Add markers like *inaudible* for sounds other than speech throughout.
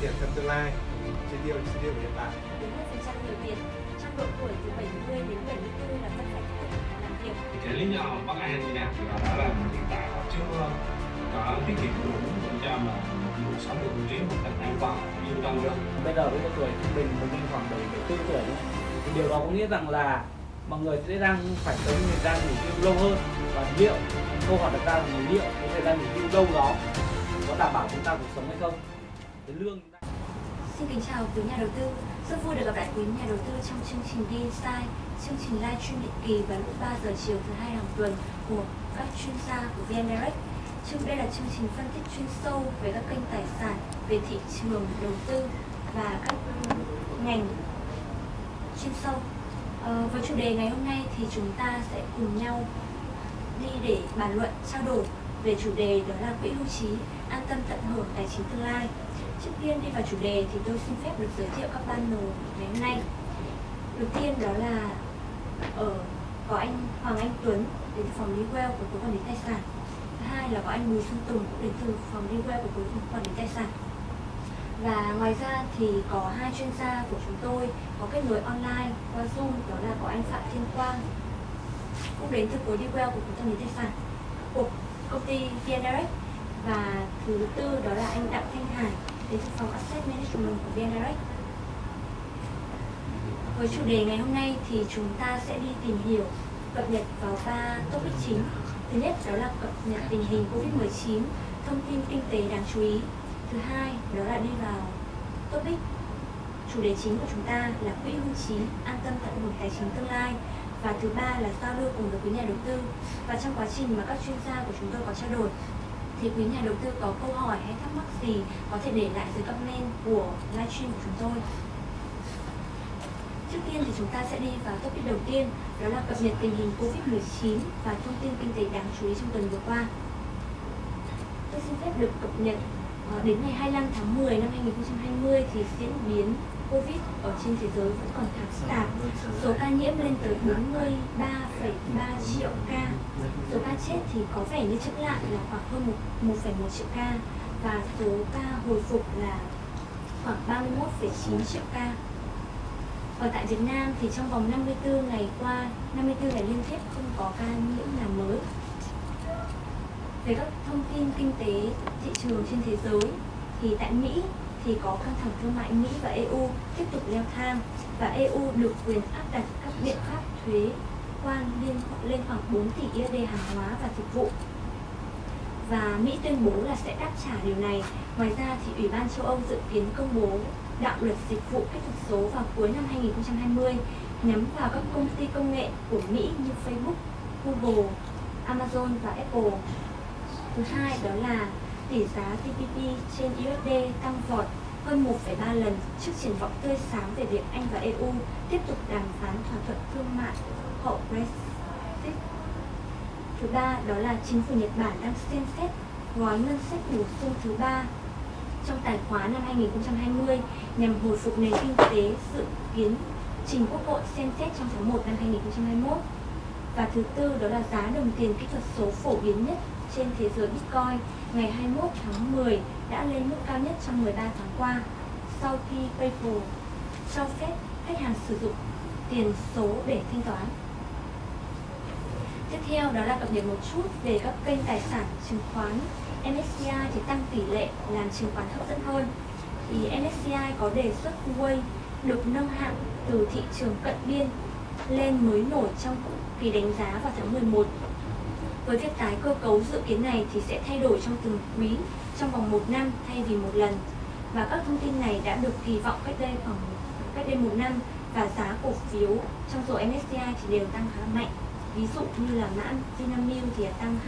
tiền trong tương lai. Chi tiêu chi tiêu hiện tại. 40% người Việt trong độ tuổi từ 70 đến 74 là vẫn phải tiếp tục làm việc. cái lý do bất an như nào thì đã là hiện tại họ chưa có tiết kiệm đủ để cho mà cuộc sống được cuộc chiến một cách an toàn yên tâm được bây giờ với độ tuổi trung bình của mình khoảng 74 tuổi thì điều đó có nghĩa rằng là mọi người sẽ đang phải những thời gian nghỉ hưu lâu hơn. Và liệu câu hỏi đặt ra là liệu cái thời gian nghỉ hưu lâu đó có đảm bảo chúng ta cuộc sống hay không? Cái lương chúng ta Xin kính chào quý nhà đầu tư. Rất vui được gặp lại quý nhà đầu tư trong chương trình Đi Insight, chương trình livestream định kỳ vào lúc 3 giờ chiều thứ hai hàng tuần của các chuyên gia của VN Direct. Chương đây là chương trình phân tích chuyên sâu về các kênh tài sản, về thị trường đầu tư và các ngành chuyên sâu. Ờ, với chủ đề ngày hôm nay thì chúng ta sẽ cùng nhau đi để bàn luận trao đổi về chủ đề đó là quỹ hưu trí an tâm tận hưởng tài chính tương lai trước tiên đi vào chủ đề thì tôi xin phép được giới thiệu các panel ngày hôm nay. Đầu tiên đó là ở có anh Hoàng Anh Tuấn đến từ phòng Legal của cục quản lý tài sản. Thứ hai là có anh Bùi Xuân Tùng cũng đến từ phòng Legal của cục quản lý tài sản. Và ngoài ra thì có hai chuyên gia của chúng tôi có kết nối online qua Zoom, đó là có anh Phạm Thiên Quang, cũng đến từ khối Legal của cục quản lý tài sản, của công ty VN Direct. Và thứ tư đó là anh Đặng Thanh Hải đến từ phòng Asset Management của VN Direct. Với chủ đề ngày hôm nay thì chúng ta sẽ đi tìm hiểu cập nhật vào ba topic chính. Thứ nhất đó là cập nhật tình hình Covid-19, thông tin kinh tế đáng chú ý. Thứ hai đó là đi vào topic chủ đề chính của chúng ta là quỹ hưu trí an tâm tận hưởng tài chính tương lai và thứ ba là giao lưu cùng với quý nhà đầu tư và trong quá trình mà các chuyên gia của chúng tôi có trao đổi thì quý nhà đầu tư có câu hỏi hay thắc mắc gì có thể để lại dưới comment của livestream của chúng tôi Trước tiên thì chúng ta sẽ đi vào topic đầu tiên, đó là cập nhật tình hình Covid-19 và thông tin kinh tế đáng chú ý trong tuần vừa qua. Tôi xin phép được cập nhật ờ, đến ngày 25 tháng 10 năm 2020 thì diễn biến Covid ở trên thế giới vẫn còn khá phức tạp. Số ca nhiễm lên tới 43,3 triệu ca. Số ca chết thì có vẻ như chững lại là khoảng hơn 1,1 triệu ca và số ca hồi phục là khoảng 31,9 triệu ca. Ở tại Việt Nam thì trong vòng 54 ngày qua, 54 ngày liên tiếp không có ca nhiễm nào mới. Về các thông tin kinh tế thị trường trên thế giới thì tại Mỹ thì có căng thẳng thương mại Mỹ và EU tiếp tục leo thang và EU được quyền áp đặt các biện pháp thuế quan liên lên khoảng 4 tỷ USD hàng hóa và dịch vụ. Và Mỹ tuyên bố là sẽ đáp trả điều này. Ngoài ra thì Ủy ban châu Âu dự kiến công bố đạo luật dịch vụ kỹ thuật số vào cuối năm 2020 nhắm vào các công ty công nghệ của Mỹ như Facebook, Google, Amazon và Apple. Thứ hai đó là tỷ giá TPP trên USD tăng vọt hơn 1,3 lần trước triển vọng tươi sáng về việc Anh và EU tiếp tục đàm phán thỏa thuận thương mại hậu Brexit. Thứ ba đó là chính phủ Nhật Bản đang xem xét gói ngân sách bổ sung thứ ba trong tài khóa năm 2020 nhằm hồi phục nền kinh tế dự kiến trình Quốc hội xem xét trong tháng 1 năm 2021. Và thứ tư đó là giá đồng tiền kỹ thuật số phổ biến nhất trên thế giới Bitcoin ngày 21 tháng 10 đã lên mức cao nhất trong 13 tháng qua sau khi PayPal cho phép khách hàng sử dụng tiền số để thanh toán. Tiếp theo đó là cập nhật một chút về các kênh tài sản chứng khoán. MSCI thì tăng tỷ lệ làm chứng khoán hấp dẫn hơn. Thì MSCI có đề xuất Huawei được nâng hạng từ thị trường cận biên lên mới nổi trong kỳ đánh giá vào tháng 11 với việc tái cơ cấu dự kiến này thì sẽ thay đổi trong từng quý trong vòng một năm thay vì một lần và các thông tin này đã được kỳ vọng cách đây khoảng cách đây một năm và giá cổ phiếu trong rổ MSCI thì đều tăng khá mạnh ví dụ như là mã Vinamilk thì tăng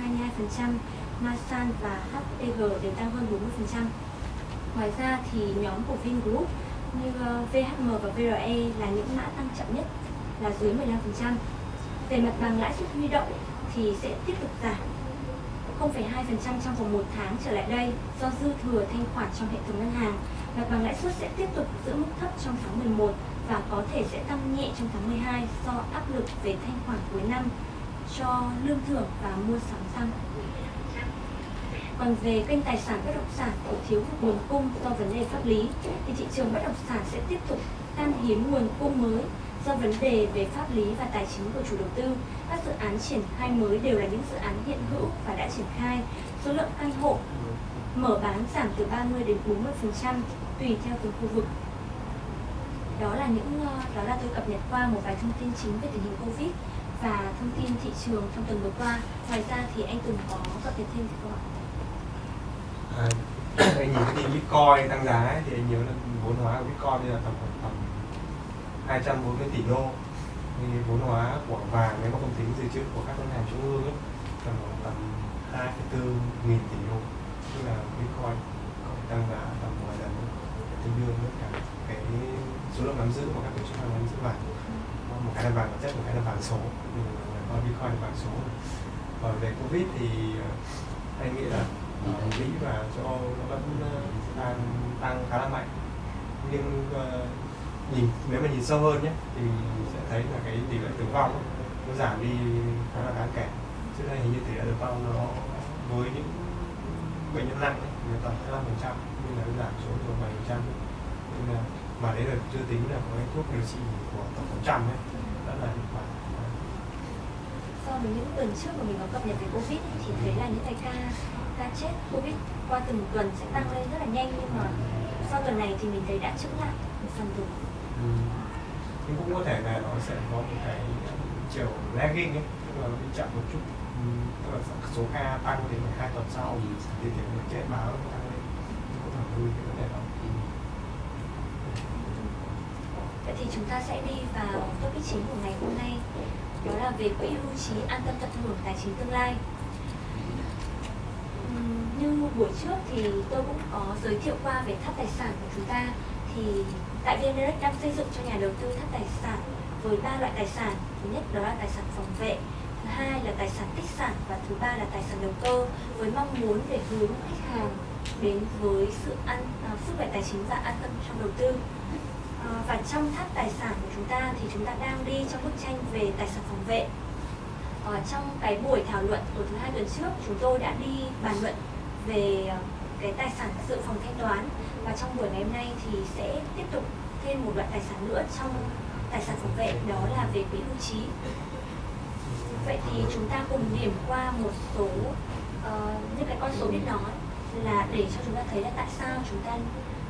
22%, Masan và HPG đều tăng hơn 40%. Ngoài ra thì nhóm của Vingroup như ờ, VHM và VRE là những mã tăng chậm nhất là dưới 15%. Về mặt bằng lãi suất huy động thì sẽ tiếp tục giảm 0,2% trong vòng 1 tháng trở lại đây do dư thừa thanh khoản trong hệ thống ngân hàng. Mặt bằng lãi suất sẽ tiếp tục giữ mức thấp trong tháng 11 và có thể sẽ tăng nhẹ trong tháng 12 do áp lực về thanh khoản cuối năm cho lương thưởng và mua sắm xăng. Còn về kênh tài sản bất động sản cổ thiếu hụt nguồn cung do vấn đề pháp lý thì thị trường bất động sản sẽ tiếp tục khan hiếm nguồn cung mới do vấn đề về pháp lý và tài chính của chủ đầu tư. Các dự án triển khai mới đều là những dự án hiện hữu và đã triển khai. Số lượng căn hộ mở bán giảm từ 30 đến 40% tùy theo từng khu vực. Đó là những ờ, đó là tôi cập nhật qua một vài thông tin chính về tình hình Covid và thông tin thị trường trong tuần vừa qua. Ngoài ra thì anh từng có cập nhật thêm gì không ạ? à, *clears throat* anh nhìn cái tin bitcoin tăng giá ấy, thì anh nhớ là vốn hóa của bitcoin bây giờ tầm khoảng tầm 240 tỷ đô. Thì vốn hóa của vàng nếu mà không tính dự trữ của các ngân hàng trung ương ấy, tầm tầm 2,4 nghìn tỷ đô. Tức là bitcoin có thể tăng giá tầm vài lần tương đương với cả cái số lượng nắm giữ của các tổ chức đang nắm giữ vàng. Một cái là vàng vật chất một cái là vàng số. Coi bitcoin là vàng số. Và về covid thì ờ, anh nghĩ là ở Mỹ và châu Âu nó vẫn ờ, đang tăng khá là mạnh. Nhưng nhìn nếu mà nhìn sâu hơn nhé thì mình sẽ thấy là cái tỷ lệ tử vong ấy, nó giảm đi khá là đáng kể. Trước đây hình như tỷ lệ tử vong nó với những bệnh nhân nặng người ta hai phần trăm nhưng là giảm xuống còn bảy phần trăm. Nhưng là mà đấy là chưa tính là có cái thuốc điều trị của tổng phần trăm ấy rất là hiệu quả So với những tuần trước mà mình có cập nhật về Covid thì thấy là những cái ca ca chết Covid qua từng tuần sẽ tăng lên rất là nhanh nhưng mà sau tuần này thì mình thấy đã chững lại một phần rồi. Nhưng cũng có thể là nó sẽ có một cái chiều lagging ấy, tức là nó bị chậm một chút ừ. tức là số ca tăng đến hai tuần sau thì thì lệ chết báo nó tăng lên có thể vui, cái vấn đề đó Vậy thì chúng ta sẽ đi vào topic chính của ngày hôm nay, đó là về quỹ hưu trí an tâm tận hưởng tài chính tương lai. Như buổi trước thì tôi cũng có giới thiệu qua về tháp tài sản của chúng ta, thì tại VNREX đang xây dựng cho nhà đầu tư tháp tài sản với ba loại tài sản. Thứ nhất đó là tài sản phòng vệ, thứ hai là tài sản tích sản và thứ ba là tài sản đầu cơ với mong muốn để hướng khách hàng đến với sự an à, sức khỏe tài chính và an tâm trong đầu tư. Ờ, và trong tháp tài sản của chúng ta thì chúng ta đang đi trong bức tranh về tài sản phòng vệ. Ở trong cái buổi thảo luận của thứ hai tuần trước chúng tôi đã đi bàn luận về ờ, cái tài sản dự phòng thanh toán và trong buổi ngày hôm nay thì sẽ tiếp tục thêm một loại tài sản nữa trong tài sản phòng vệ đó là về quỹ hưu trí. Vậy thì chúng ta cùng điểm qua một số uh, những cái con số biết nói là để cho chúng ta thấy là tại sao chúng ta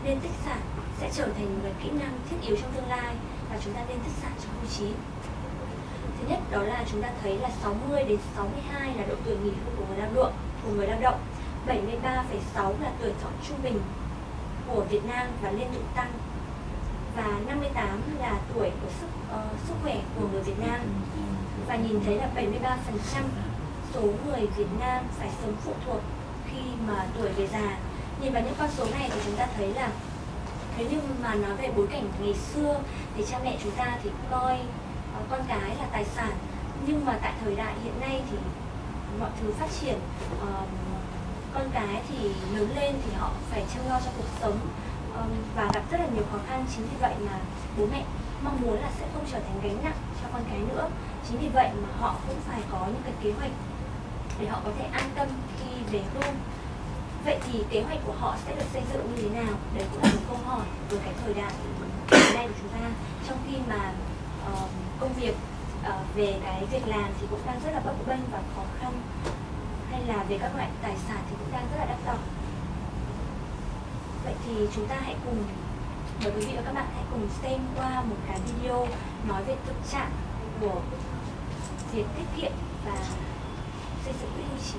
nên tích sản sẽ trở thành một cái kỹ năng thiết yếu trong tương lai và chúng ta nên tích sản trong hưu trí. Thứ nhất đó là chúng ta thấy là 60 đến 62 là độ tuổi nghỉ hưu của người lao động, của người lao động. 73,6 là tuổi thọ trung bình của Việt Nam và liên tục tăng. Và 58 là tuổi của sức uh, sức khỏe của người Việt Nam. Và nhìn thấy là 73% số người Việt Nam phải sống phụ thuộc khi mà tuổi về già. Nhìn vào những con số này thì chúng ta thấy là nếu như mà nói về bối cảnh ngày xưa thì cha mẹ chúng ta thì coi uh, con cái là tài sản nhưng mà tại thời đại hiện nay thì mọi thứ phát triển uh, con cái thì lớn lên thì họ phải chăm lo cho cuộc sống và gặp rất là nhiều khó khăn. Chính vì vậy mà bố mẹ mong muốn là sẽ không trở thành gánh nặng cho con cái nữa. Chính vì vậy mà họ cũng phải có những cái kế hoạch để họ có thể an tâm khi về hưu. Vậy thì kế hoạch của họ sẽ được xây dựng như thế nào? Đấy cũng là một câu hỏi với cái thời đại hiện nay của chúng ta. Trong khi mà uh, công việc uh, về cái việc làm thì cũng đang rất là bấp bênh và khó khăn. Hay là về các loại tài sản thì cũng đang rất là đắt đỏ vậy thì chúng ta hãy cùng mời quý vị và các bạn hãy cùng xem qua một cái video nói về thực trạng của việc tiết kiệm và xây dựng quỹ hưu trí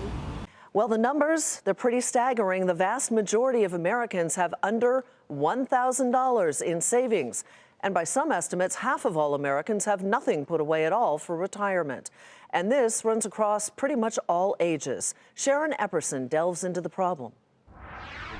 Well, the numbers, they're pretty staggering. The vast majority of Americans have under $1,000 in savings. And by some estimates, half of all Americans have nothing put away at all for retirement. And this runs across pretty much all ages. Sharon Epperson delves into the problem.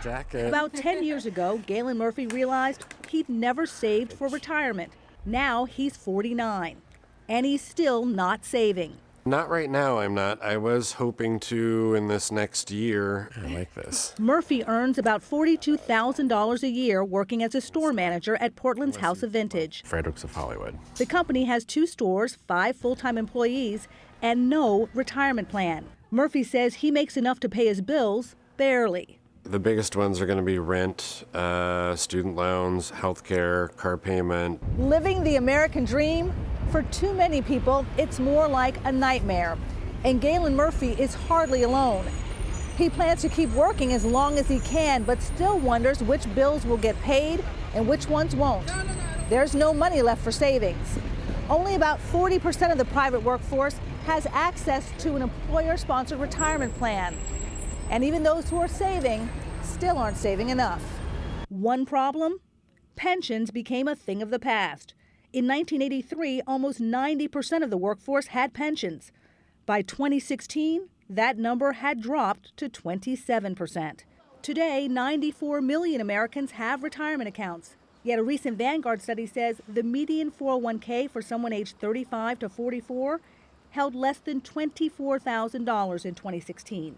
jacket. About 10 years ago, Galen Murphy realized he'd never saved for retirement. Now he's 49, and he's still not saving. Not right now, I'm not. I was hoping to in this next year. I like this. Murphy earns about $42,000 a year working as a store manager at Portland's House of Vintage. Fredericks of Hollywood. The company has two stores, five full time employees, and no retirement plan. Murphy says he makes enough to pay his bills, barely. The biggest ones are going to be rent, uh, student loans, healthcare, car payment. Living the American dream? For too many people, it's more like a nightmare. And Galen Murphy is hardly alone. He plans to keep working as long as he can, but still wonders which bills will get paid and which ones won't. There's no money left for savings. Only about 40% of the private workforce has access to an employer sponsored retirement plan. And even those who are saving still aren't saving enough. One problem pensions became a thing of the past. In 1983, almost 90% of the workforce had pensions. By 2016, that number had dropped to 27%. Today, 94 million Americans have retirement accounts. Yet a recent Vanguard study says the median 401k for someone aged 35 to 44 held less than $24,000 in 2016.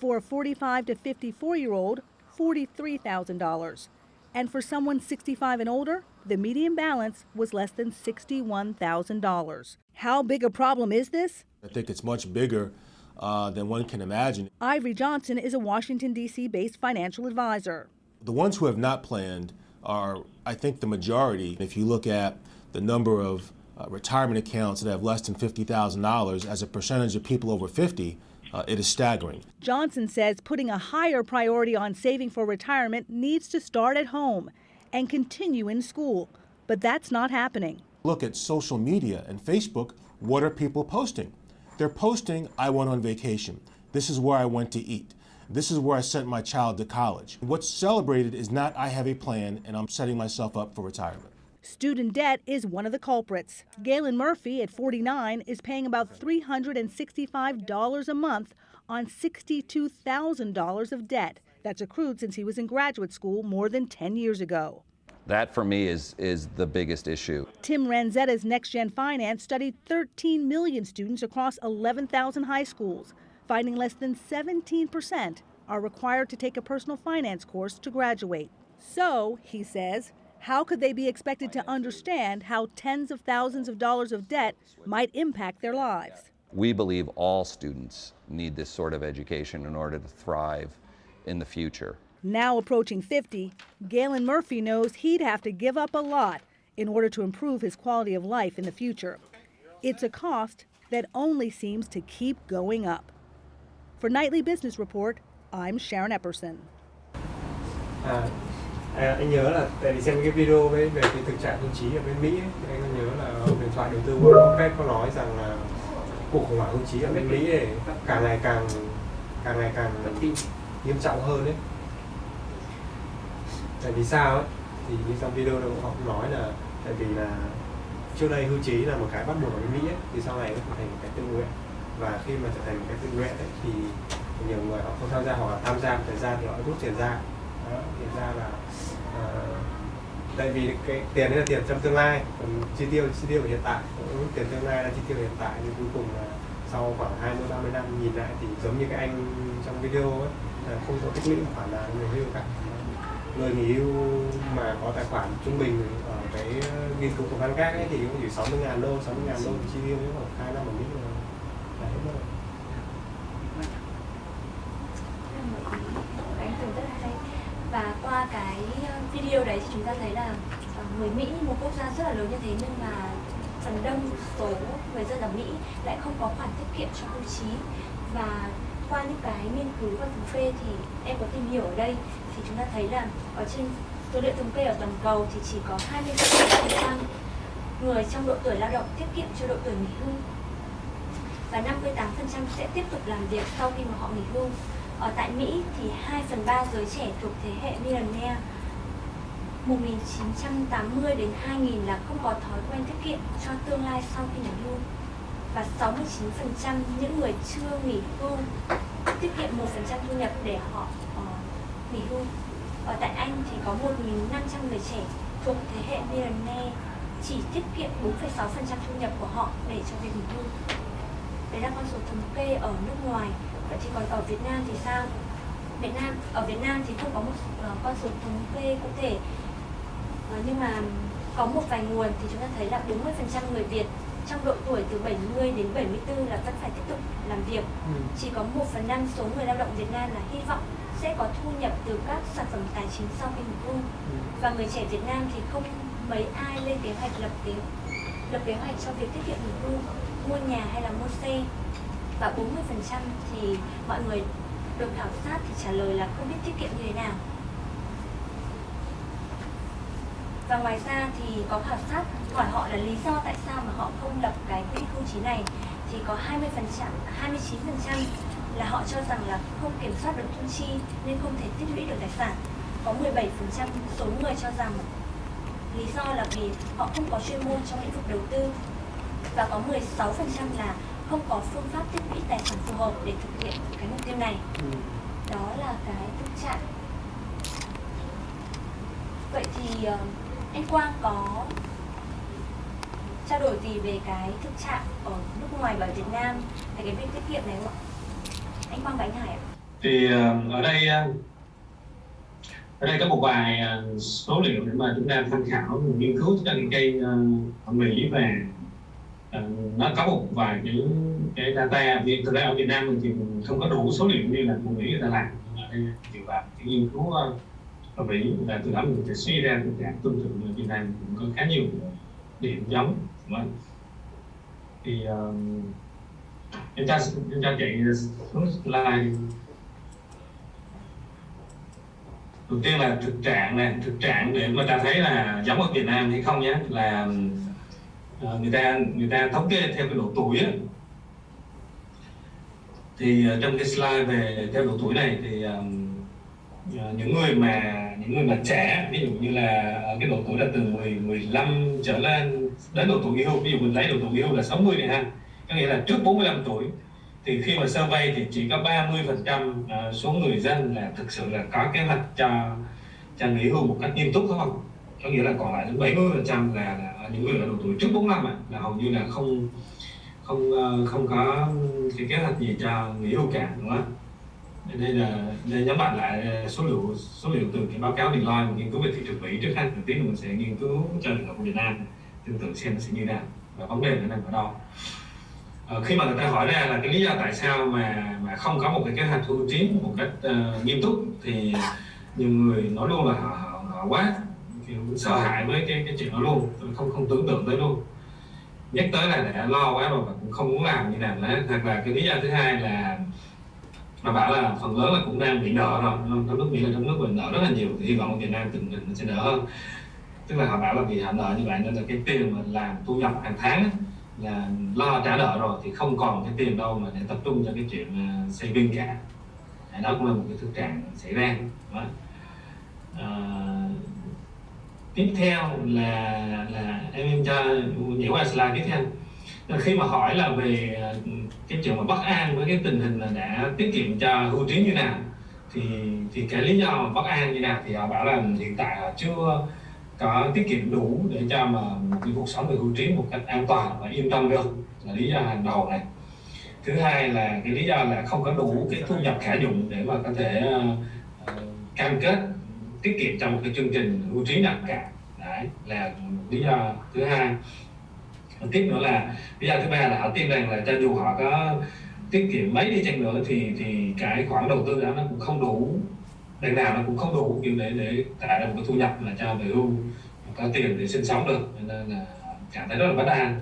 For a 45 to 54 year old, $43,000. And for someone 65 and older, the median balance was less than $61,000. How big a problem is this? I think it's much bigger uh, than one can imagine. Ivory Johnson is a Washington, D.C. based financial advisor. The ones who have not planned are, I think, the majority. If you look at the number of uh, retirement accounts that have less than $50,000 as a percentage of people over 50, uh, it is staggering. Johnson says putting a higher priority on saving for retirement needs to start at home and continue in school. But that's not happening. Look at social media and Facebook. What are people posting? They're posting, I went on vacation. This is where I went to eat. This is where I sent my child to college. What's celebrated is not I have a plan and I'm setting myself up for retirement. Student debt is one of the culprits. Galen Murphy, at 49, is paying about $365 a month on $62,000 of debt that's accrued since he was in graduate school more than 10 years ago. That for me is, is the biggest issue. Tim Ranzetta's Next Gen Finance studied 13 million students across 11,000 high schools, finding less than 17% are required to take a personal finance course to graduate. So, he says, how could they be expected to understand how tens of thousands of dollars of debt might impact their lives? We believe all students need this sort of education in order to thrive in the future. Now approaching 50, Galen Murphy knows he'd have to give up a lot in order to improve his quality of life in the future. It's a cost that only seems to keep going up. For Nightly Business Report, I'm Sharon Epperson. À, à, anh nhớ là tại vì xem cái video về về cái thực trạng hưu trí ở bên Mỹ ấy, thì anh nhớ là ông điện thoại đầu tư Warren Buffett có nói rằng là cuộc khủng hoảng hưu trí ở bên Mỹ ấy, càng ngày càng càng ngày càng nghiêm trọng hơn đấy. Tại vì sao ấy? Thì như trong video đó họ cũng nói là tại vì là trước đây hưu trí là một cái bắt buộc ở bên Mỹ ấy, thì sau này nó trở thành một cái tự nguyện và khi mà trở thành một cái tự nguyện ấy, thì nhiều người họ không tham gia hoặc là tham gia một thời gian thì họ rút tiền ra đó, ra là uh, tại vì cái tiền đấy là tiền trong tương lai còn chi tiêu chi tiêu hiện tại cũng tiền tương lai là chi tiêu hiện tại. Thì cuối cùng là sau khoảng 20 30 năm nhìn lại thì giống như cái anh trong video ấy là không có tích lũy khoản nào người hưu cả. Người nghỉ hưu mà có tài khoản trung bình ở cái ờ, nghiên cứu của Văn Các ấy thì cũng chỉ 60 ngàn đô 60 ngàn đô chi tiêu khoảng 2 năm ở Mỹ rồi là hết rồi Anh tưởng rất là hay và qua cái điều đấy thì chúng ta thấy là ờ, người Mỹ một quốc gia rất là lớn như thế, nhưng mà phần đông số người dân ở Mỹ lại không có khoản tiết kiệm cho hưu trí và qua những cái nghiên cứu và thống kê thì em có tìm hiểu ở đây thì chúng ta thấy là ở trên số liệu thống kê ở toàn cầu thì chỉ có 26% người trong độ tuổi lao động tiết kiệm cho độ tuổi nghỉ hưu và 58% sẽ tiếp tục làm việc sau khi mà họ nghỉ hưu. Ở tại Mỹ thì 2 phần 3 giới trẻ thuộc thế hệ millennial 1980 đến 2000 là không có thói quen tiết kiệm cho tương lai sau khi nghỉ hưu và 69% những người chưa nghỉ hưu tiết kiệm 1% thu nhập để họ uh, nghỉ hưu. Ở tại Anh thì có 1.500 người trẻ thuộc thế hệ millennial chỉ tiết kiệm 4,6% thu nhập của họ để cho việc nghỉ hưu. Đấy là con số thống kê ở nước ngoài. Vậy thì còn ở Việt Nam thì sao? Việt Nam ở Việt Nam thì không có một uh, con số thống kê cụ thể nhưng mà có một vài nguồn thì chúng ta thấy là 40% người Việt trong độ tuổi từ 70 đến 74 là vẫn phải tiếp tục làm việc. Ừ. Chỉ có 1 phần 5 số người lao động Việt Nam là hy vọng sẽ có thu nhập từ các sản phẩm tài chính sau khi nghỉ hưu và người trẻ Việt Nam thì không mấy ai lên kế hoạch lập kế lập kế hoạch cho việc tiết kiệm nghỉ hưu mua nhà hay là mua xe và 40% thì mọi người được khảo sát thì trả lời là không biết tiết kiệm như thế nào và ngoài ra thì có khảo sát hỏi họ là lý do tại sao mà họ không lập cái quỹ hưu trí này. Thì có 20 phần trăm 29 phần trăm là họ cho rằng là không kiểm soát được thu chi nên không thể tích lũy được tài sản. Có 17 phần trăm số người cho rằng lý do là vì họ không có chuyên môn trong lĩnh vực đầu tư. Và có 16 phần trăm là không có phương pháp tích lũy tài sản phù hợp để thực hiện cái mục tiêu này. Đó là cái thực trạng. Vậy thì uh, anh Quang có trao đổi gì về cái thực trạng ở nước ngoài và Việt Nam, về cái việc tiết kiệm này không ạ? Anh Quang và anh Hải ạ. Thì ờ, ở đây ờ, ở đây có một vài ờ, số liệu để mà chúng ta tham khảo nghiên cứu trên cây ở Mỹ về nó có một vài cái cái data vì thực ra ở Việt Nam thì không có đủ số liệu như là của Mỹ người ta làm ở đây dựa vào cái nghiên cứu uh, ở Mỹ và từ đó mình sẽ suy ra tình trạng tương tự ở Việt Nam cũng có khá nhiều điểm giống đúng không? thì uh, em cho em cho chạy xuống slide đầu tiên là thực trạng này thực trạng để mà ta thấy là giống ở Việt Nam hay không nhé là uh, người ta người ta thống kê theo cái độ tuổi ấy. thì uh, trong cái slide về theo độ tuổi này thì um, uh, những người mà người mà trẻ ví dụ như là ở cái độ tuổi là từ 10, 15 trở lên đến độ tuổi nghỉ hưu ví dụ mình lấy độ tuổi nghỉ hưu là 60 này ha có nghĩa là trước 45 tuổi thì khi mà survey thì chỉ có 30 phần trăm à, số người dân là thực sự là có kế hoạch cho cho nghỉ hưu một cách nghiêm túc thôi có nghĩa là còn lại đến 70 phần trăm là, là những người ở độ tuổi trước 45 à, là hầu như là không không ờ, không có cái kế hoạch gì cho nghỉ hưu cả đúng không? Đây là đây nhấn mạnh lại ờ, số liệu số liệu từ cái báo cáo Deloitte nghiên cứu về thị trường Mỹ trước hai tuần tiên mình sẽ nghiên cứu cho trường hợp của Việt Nam tương tự xem nó sẽ như nào và vấn đề nó nằm ở đâu. À, khi mà người ta hỏi ra là cái lý do tại sao mà mà không có một cái kế hoạch thu chiến một cách uh, nghiêm túc thì nhiều người nói luôn là họ, họ, họ quá kiểu sợ hãi với cái cái chuyện đó luôn không không tưởng tượng tới luôn. Nhắc tới là đã lo quá rồi và cũng không muốn làm như nào nữa. Hoặc là cái lý do thứ hai là mà bảo là phần lớn là cũng đang bị nợ rồi trong nước Mỹ là trong nước mình nợ rất là nhiều thì hy vọng ở Việt Nam tình hình sẽ đỡ hơn. Tức là họ bảo là vì họ nợ như vậy nên là cái tiền mà làm thu nhập hàng tháng là lo trả nợ rồi thì không còn cái tiền đâu mà để tập trung cho cái chuyện à, xây viên cả. Đó cũng là một cái thực trạng xảy ra. Đó. À, tiếp theo là là em em cho nhảy qua slide tiếp theo khi mà hỏi là về ờ, cái chuyện mà bất an với cái tình hình là đã tiết kiệm cho hưu trí như nào thì thì cái lý do mà bất an như nào thì họ bảo là hiện tại họ chưa có tiết kiệm đủ để cho mà cái cuộc sống về hưu trí một cách an toàn và yên tâm được là lý do hàng đầu này. Thứ hai là cái lý do là không có đủ cái thu nhập khả dụng để mà có thể uh, cam kết tiết kiệm trong một cái chương trình hưu trí nào cả. Đấy là lý do thứ hai tiếp nữa là lý do thứ ba là họ tin rằng là cho dù họ có tiết kiệm mấy đi chăng nữa thì thì cái khoản đầu tư đó nó cũng không đủ, đằng nào nó cũng không đủ kiểu để để tạo ra một cái thu nhập là cho về hưu có tiền để sinh sống được. Nên là cảm thấy rất là bất an.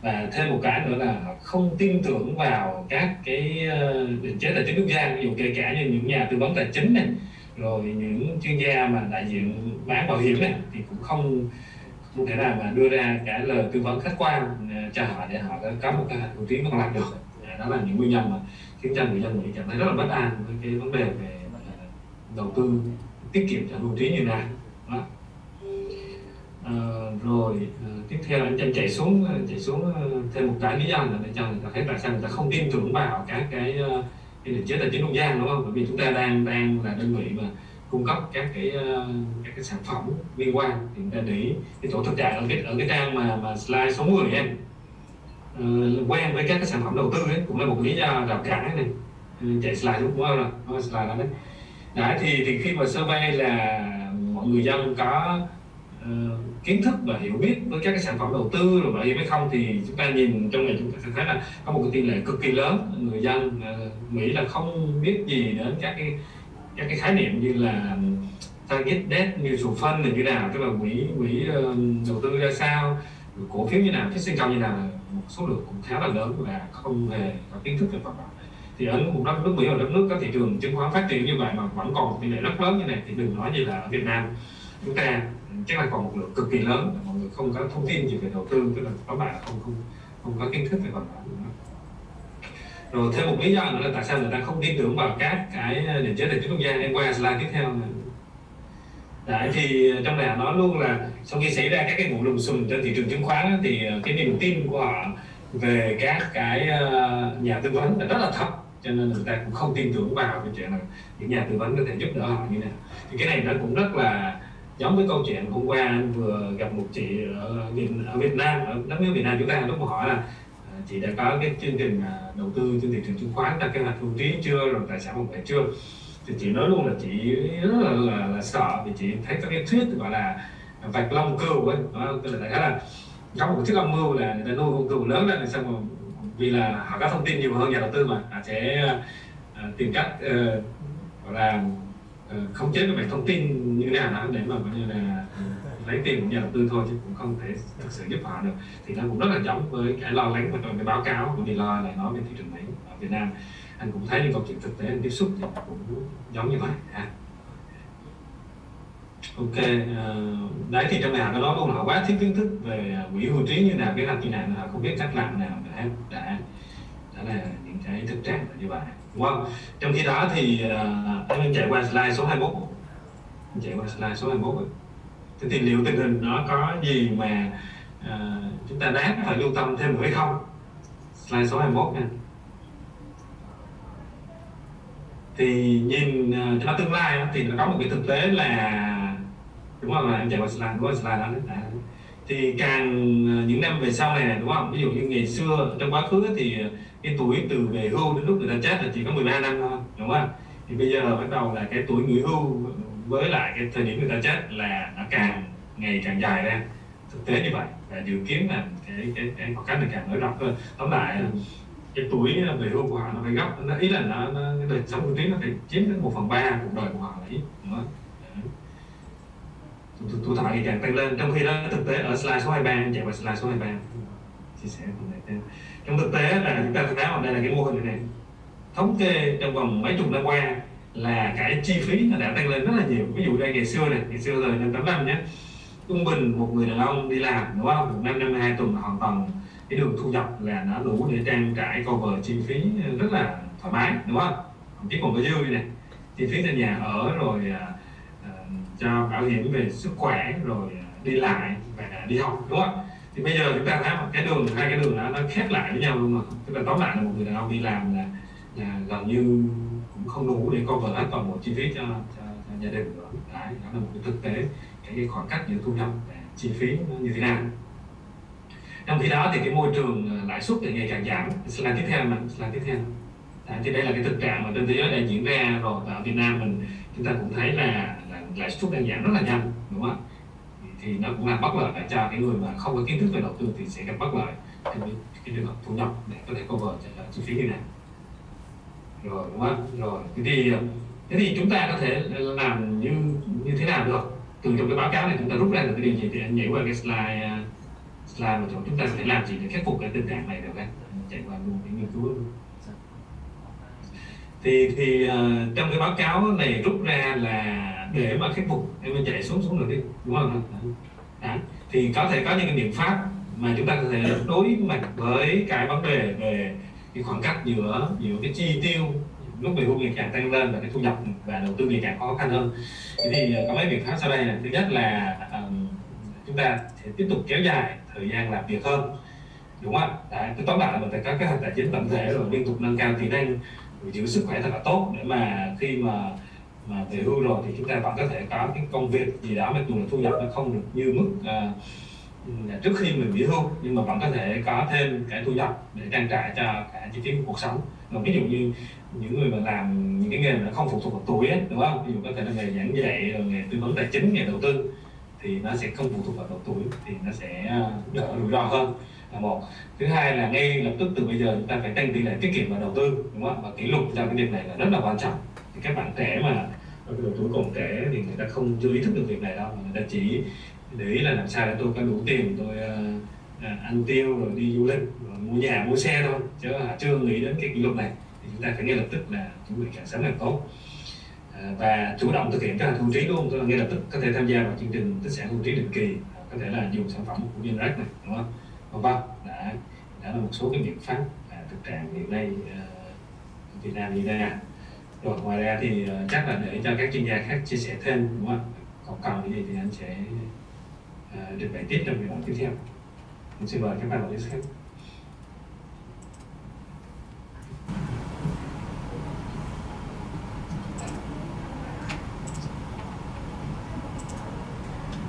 Và thêm một cái nữa là họ không tin tưởng vào các cái ờ, định chế tài chính quốc gia, ví dụ kể cả như những nhà tư vấn tài chính này, rồi những chuyên gia mà đại diện bán bảo hiểm này thì cũng không không thể nào mà đưa ra cả lời tư vấn khách quan à, cho họ để họ có một cái hữu trí còn làm được. À, đó là những nguyên nhân mà khiến cho người dân mỹ cảm thấy rất là bất an với cái vấn đề về à, đầu tư tiết kiệm cho hưu trí như này. Đó. À, rồi à, tiếp theo anh chân chạy xuống chạy xuống thêm một cái lý do là để cho người ta thấy tại sao người ta không tin tưởng vào các cái cái định chế tài chính trung gian đúng không? Bởi vì chúng ta đang đang là đơn vị mà cung cấp các cái ờ, các cái sản phẩm liên quan thì chúng ta để cái chỗ thực trạng ở cái ở cái trang mà mà slide số 10 em uh, quen với các cái sản phẩm đầu tư ấy cũng là một lý do rào cản này. Ừ, chạy slide đúng không? Rồi slide đó đấy. Đấy thì thì khi mà survey là mọi người dân có uh, kiến thức và hiểu biết với các cái sản phẩm đầu tư rồi bảo hiểm hay không thì chúng ta nhìn trong này chúng ta sẽ thấy là có một cái tỷ lệ cực kỳ lớn. Người dân uh, mỹ là không biết gì đến các cái các cái khái niệm như là target debt mutual fund là như nào tức là quỹ quỹ uh, đầu tư ra sao cổ phiếu như nào phát sinh cao như nào một số lượng cũng khá là lớn và không hề có kiến thức về mặt đó thì ở một đất nước Mỹ và đất nước có thị trường chứng khoán phát triển như vậy mà vẫn còn một tỷ lệ rất lớn như này thì đừng nói như là ở Việt Nam. Chúng ta chắc là còn một lượng cực kỳ lớn mọi người không có thông tin gì về đầu tư tức là các bạn không không không có kiến thức về mặt đó rồi thêm một lý do nữa là tại sao người ta không tin tưởng vào các cái định chế tài chính quốc gia em qua slide tiếp theo này. Đấy, thì trong này nói luôn là sau khi xảy ra các cái vụ lùm xùm trên thị trường chứng khoán thì ờ, cái niềm tin của họ về các cái ờ, nhà tư vấn là rất là thấp cho nên người ta cũng không tin tưởng vào cái chuyện là những nhà tư vấn có thể giúp đỡ họ như nào thì cái này nó cũng rất là giống với câu chuyện hôm qua anh vừa gặp một chị ở Việt, ở Việt Nam ở đất nước Việt Nam chúng ta lúc mà hỏi là ờ, chị đã có cái chương trình đầu tư trên thị trường chứng khoán là kế hoạch hưu trí chưa rồi tài sản không phải chưa. Thì chị nói luôn là chị rất là, là, là sợ vì chị thấy các cái thuyết gọi là vạch long cừu ấy đó tức là đại khái là có một chiếc âm mưu là người ta nuôi con cừu lớn lên xong rồi vì là họ có thông tin nhiều hơn nhà đầu tư mà họ sẽ uh, tìm cách uh, gọi là uh, khống chế cái thông tin như thế nào đó để mà coi như là lấy tiền của nhà đầu tư thôi chứ cũng không thể thực sự giúp họ được. Thì nó cũng rất là giống với cái lo lắng và trong cái báo cáo của Deloitte lại nói về thị trường Mỹ ở Việt Nam. Anh cũng thấy những câu chuyện thực tế anh tiếp xúc thì cũng giống như vậy. Ha ok uh, đấy thì trong này họ có nói luôn họ quá thiếu kiến thức về à, quỹ hưu trí như nào cái làm như nào họ không biết cách làm nào đã đã đó là những cái thực trạng là như vậy. Đúng không trong khi đó thì uh, anh chạy qua slide số 21 chạy qua slide số 21 rồi. Thế thì liệu tình hình nó có gì mà uh, chúng ta đáng phải lưu tâm thêm nữa hay không? Slide số 21 nha. Thì nhìn uh, cho nó tương lai thì nó có một cái thực tế là đúng không? Là em chạy qua slide đúng không slide đó đấy. À, thì càng những năm về sau này đúng không? Ví dụ như ngày xưa trong quá khứ thì cái tuổi từ về hưu đến lúc người ta chết là chỉ có 13 năm thôi đúng không? Thì bây giờ bắt đầu là cái tuổi nghỉ hưu với lại cái thời điểm người ta chết là nó càng ngày càng dài ra. Thực tế như vậy và dự kiến là cái cái cái khoảng cách này càng nới rộng hơn. Tóm lại cái tuổi ờ, về hưu của họ nó phải gấp nó ý là nó, nó cái đời sống hưu trí nó phải chiếm đến một phần ba cuộc đời của họ là ít nữa tuổi thọ ngày càng tăng lên. Trong khi đó thực tế ở slide số 23 chạy qua slide số 23 chia sẻ cùng này thêm. Trong thực tế là chúng ta thấy ở đây là cái mô hình này thống kê trong vòng mấy chục năm qua là cái chi phí nó đã tăng lên rất là nhiều. Ví dụ đây ngày xưa này ngày xưa rồi năm tám năm nhé trung bình một người đàn ông đi làm đúng không? Một năm năm hai tuần hoàn toàn cái đường thu nhập là nó đủ để trang trải cover chi phí rất là thoải mái đúng không? Chỉ còn có dư này chi phí cho nhà ở rồi uh, cho bảo hiểm về sức khỏe rồi à, đi lại và đi học đúng không? Thì bây giờ chúng ta thấy một cái đường hai cái đường đó nó khép lại với nhau luôn mà. Tức là tóm lại là một người đàn ông đi làm là, là gần như không đủ để cover hết toàn bộ chi phí cho, cho, cho gia đình nữa. Đấy đó là một cái thực tế. Cái, khoảng cách giữa thu nhập và chi phí nó như thế nào. Trong khi đó thì cái môi trường ờ, lãi suất thì ngày càng giảm. Slide tiếp theo mà slide tiếp theo. Đấy, thì đây là cái thực trạng mà trên thế giới đang diễn ra rồi. Và ở Việt Nam mình chúng ta cũng thấy là, là lãi suất đang giảm rất là nhanh đúng không ạ? Thì nó cũng là bất lợi cho cái người mà không có kiến thức về đầu tư thì sẽ gặp bất lợi trong cái, cái trường hợp thu nhập để có thể cover cho chi phí như này rồi đúng không? Rồi thế thì thế thì chúng ta có thể làm như như thế nào được? Từ trong cái báo cáo này chúng ta rút ra được cái điều gì? Thì anh nhảy qua cái slide slide mà chúng ta có thể làm gì để khắc phục cái tình trạng này được anh? Chạy qua luôn cái nghiên cứu. Luôn thì thì uh, trong cái báo cáo này rút ra là để mà khắc phục em chạy xuống xuống được đi đúng không? Đấy. thì có thể có những cái biện pháp mà chúng ta có thể đối mặt với cái vấn đề về cái khoảng cách giữa giữa cái chi tiêu lúc về hưu ngày càng tăng lên và cái thu nhập và đầu tư ngày càng khó khăn hơn. Thế thì ờ, có mấy biện pháp sau đây là thứ nhất là um, chúng ta sẽ tiếp tục kéo dài thời gian làm việc hơn đúng không ạ? Cứ tóm lại là mình phải có kế hoạch tài chính tổng thể rồi liên tục nâng cao kỹ năng giữ sức khỏe thật là tốt để mà khi mà mà về hưu rồi thì chúng ta vẫn có thể có cái công việc gì đó mặc dù là thu nhập nó không được như mức uh, trước khi mình nghỉ hưu nhưng mà vẫn có thể có thêm cái thu nhập để trang trải cho cả chi phí của cuộc sống. Rồi ví dụ như những người mà làm những cái nghề mà không phụ thuộc vào tuổi ấy, đúng không? Ví dụ có thể là nghề giảng dạy rồi nghề tư vấn tài chính nghề đầu tư thì nó sẽ không phụ thuộc vào độ tuổi thì nó sẽ ờ, đỡ rủi ro hơn. Là một. Thứ hai là ngay lập tức từ bây giờ chúng ta phải tăng tỷ lệ tiết kiệm và đầu tư đúng không? Và kỷ lục trong cái việc này là rất là quan trọng. Thì các bạn trẻ mà ở cái độ tuổi còn trẻ thì người ta không chưa ý thức được việc này đâu người ta chỉ để ý là làm sao để tôi có đủ tiền tôi uh, à, ăn tiêu rồi đi du lịch rồi mua nhà mua xe thôi. Chứ chưa nghĩ đến cái kỷ luật này. Thì chúng ta phải ngay lập tức là chuẩn bị càng sớm càng tốt. À, và chủ động thực hiện các thu trí luôn tức là ngay lập tức có thể tham gia vào chương trình tích sản thu trí định kỳ. Có thể là dùng sản phẩm của Generac này đúng không? Vân vân. Đã đã là một số cái biện pháp à, thực trạng hiện nay à, Việt Nam như thế nào. Rồi ngoài ra thì uh, chắc là để cho các chuyên gia khác chia sẻ thêm đúng không? Còn cần gì thì anh sẽ À, được bài tiết tiếp trong học tiếp theo. Mình xin mời các bạn vào khác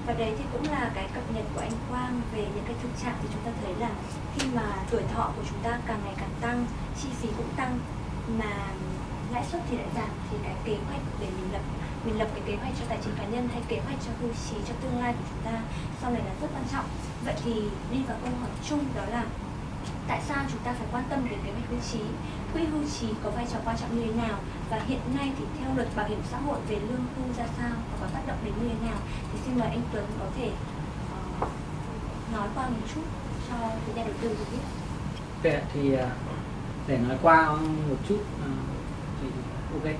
và đấy thì cũng là cái cập nhật của anh Quang về những cái thực trạng thì chúng ta thấy là khi mà tuổi thọ của chúng ta càng ngày càng tăng, chi phí cũng tăng, mà lãi suất thì lại giảm thì cái kế hoạch để mình lập mình lập cái kế hoạch cho tài chính cá nhân hay kế hoạch cho hưu trí cho tương lai của chúng ta sau này là rất quan trọng. Vậy thì đi vào câu hỏi chung đó là tại sao chúng ta phải quan tâm đến kế hoạch hưu trí? Quỹ hưu trí có vai trò quan trọng như thế nào? Và hiện nay thì theo luật bảo hiểm xã hội về lương hưu ra sao và có tác động đến như thế nào? Thì xin mời anh Tuấn có thể uh, nói qua một chút cho nhà đầu tư được biết. Okay, thì ờ, để nói qua một chút uh, ok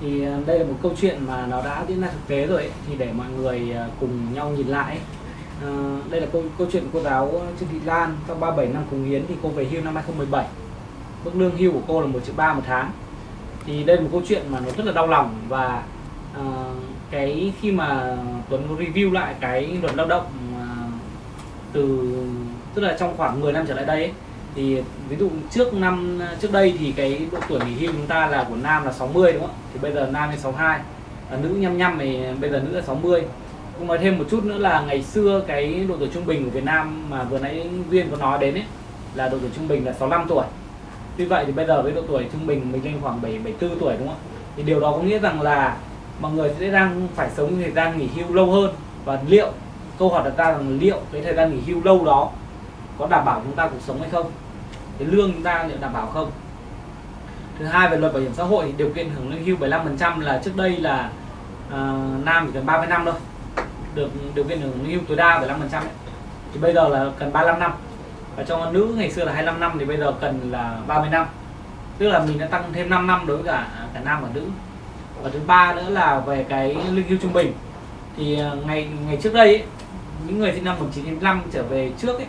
thì ờ, đây là một câu chuyện mà nó đã diễn ra thực tế rồi ấy. thì để mọi người ờ, cùng nhau nhìn lại ấy. À, đây là câu câu chuyện của cô giáo Trương Thị Lan sau 37 năm cống hiến thì cô về hưu năm 2017 mức lương hưu của cô là 1 triệu ba một tháng thì đây là một câu chuyện mà nó rất là đau lòng và à, cái khi mà Tuấn review lại cái luật lao động à, từ tức là trong khoảng 10 năm trở lại đây ấy, thì ví dụ trước năm trước đây thì cái độ tuổi nghỉ hưu chúng ta là của nam là 60 đúng không? Thì bây giờ nam lên 62 à, nữ nhăm nhăm thì bây giờ nữ là 60 cũng nói thêm một chút nữa là ngày xưa cái độ tuổi trung bình của Việt Nam mà vừa nãy Duyên có nói đến ấy là độ tuổi trung bình là 65 tuổi. Tuy vậy thì bây giờ với độ tuổi trung bình mình lên khoảng 7 74 tuổi đúng không? Ạ, thì điều đó có nghĩa rằng là mọi người sẽ đang phải sống thời gian nghỉ hưu lâu hơn. Và liệu câu hỏi đặt ra rằng liệu cái thời gian nghỉ hưu lâu đó có đảm bảo chúng ta cuộc sống hay không? Cái lương chúng ta liệu đảm bảo không? Thứ hai về luật bảo hiểm xã hội điều kiện hưởng lương hưu 75% là trước đây là uh, nam chỉ cần 30 năm thôi. Được điều kiện hưởng lương hưu tối đa 75% ấy. thì bây giờ là cần 35 năm. Và cho nữ ngày xưa là 25 năm thì bây giờ cần là 30 năm. Tức là mình đã tăng thêm 5 năm đối với cả cả nam và nữ. Và thứ ba nữa là về cái lương hưu trung bình. Thì ờ, ngày ngày trước đây ấy, những người sinh năm 1995 trở về trước ấy,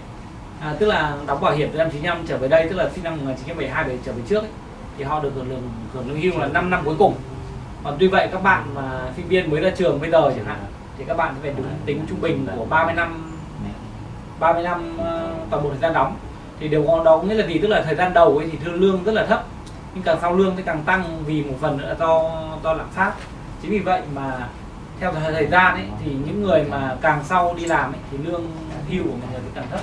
à, tức là đóng bảo hiểm từ năm 95 trở về đây tức là sinh năm 1972 về trở về trước ấy, thì họ được hưởng lương hưởng lương hưu là 5 năm cuối cùng. Còn tuy vậy các bạn mà sinh viên mới ra trường bây giờ chẳng hạn thì các bạn phải đúng tính trung bình của 30 năm 30 năm ờ, toàn bộ thời gian đóng. Thì điều đó nghĩa là gì? Tức là thời gian đầu ấy thì thương lương rất là thấp nhưng càng sau lương thì càng tăng vì một phần nữa do do lạm phát. Chính vì vậy mà theo thời gian ấy thì những người mà càng sau đi làm ấy, thì lương hưu của mọi người thì càng thấp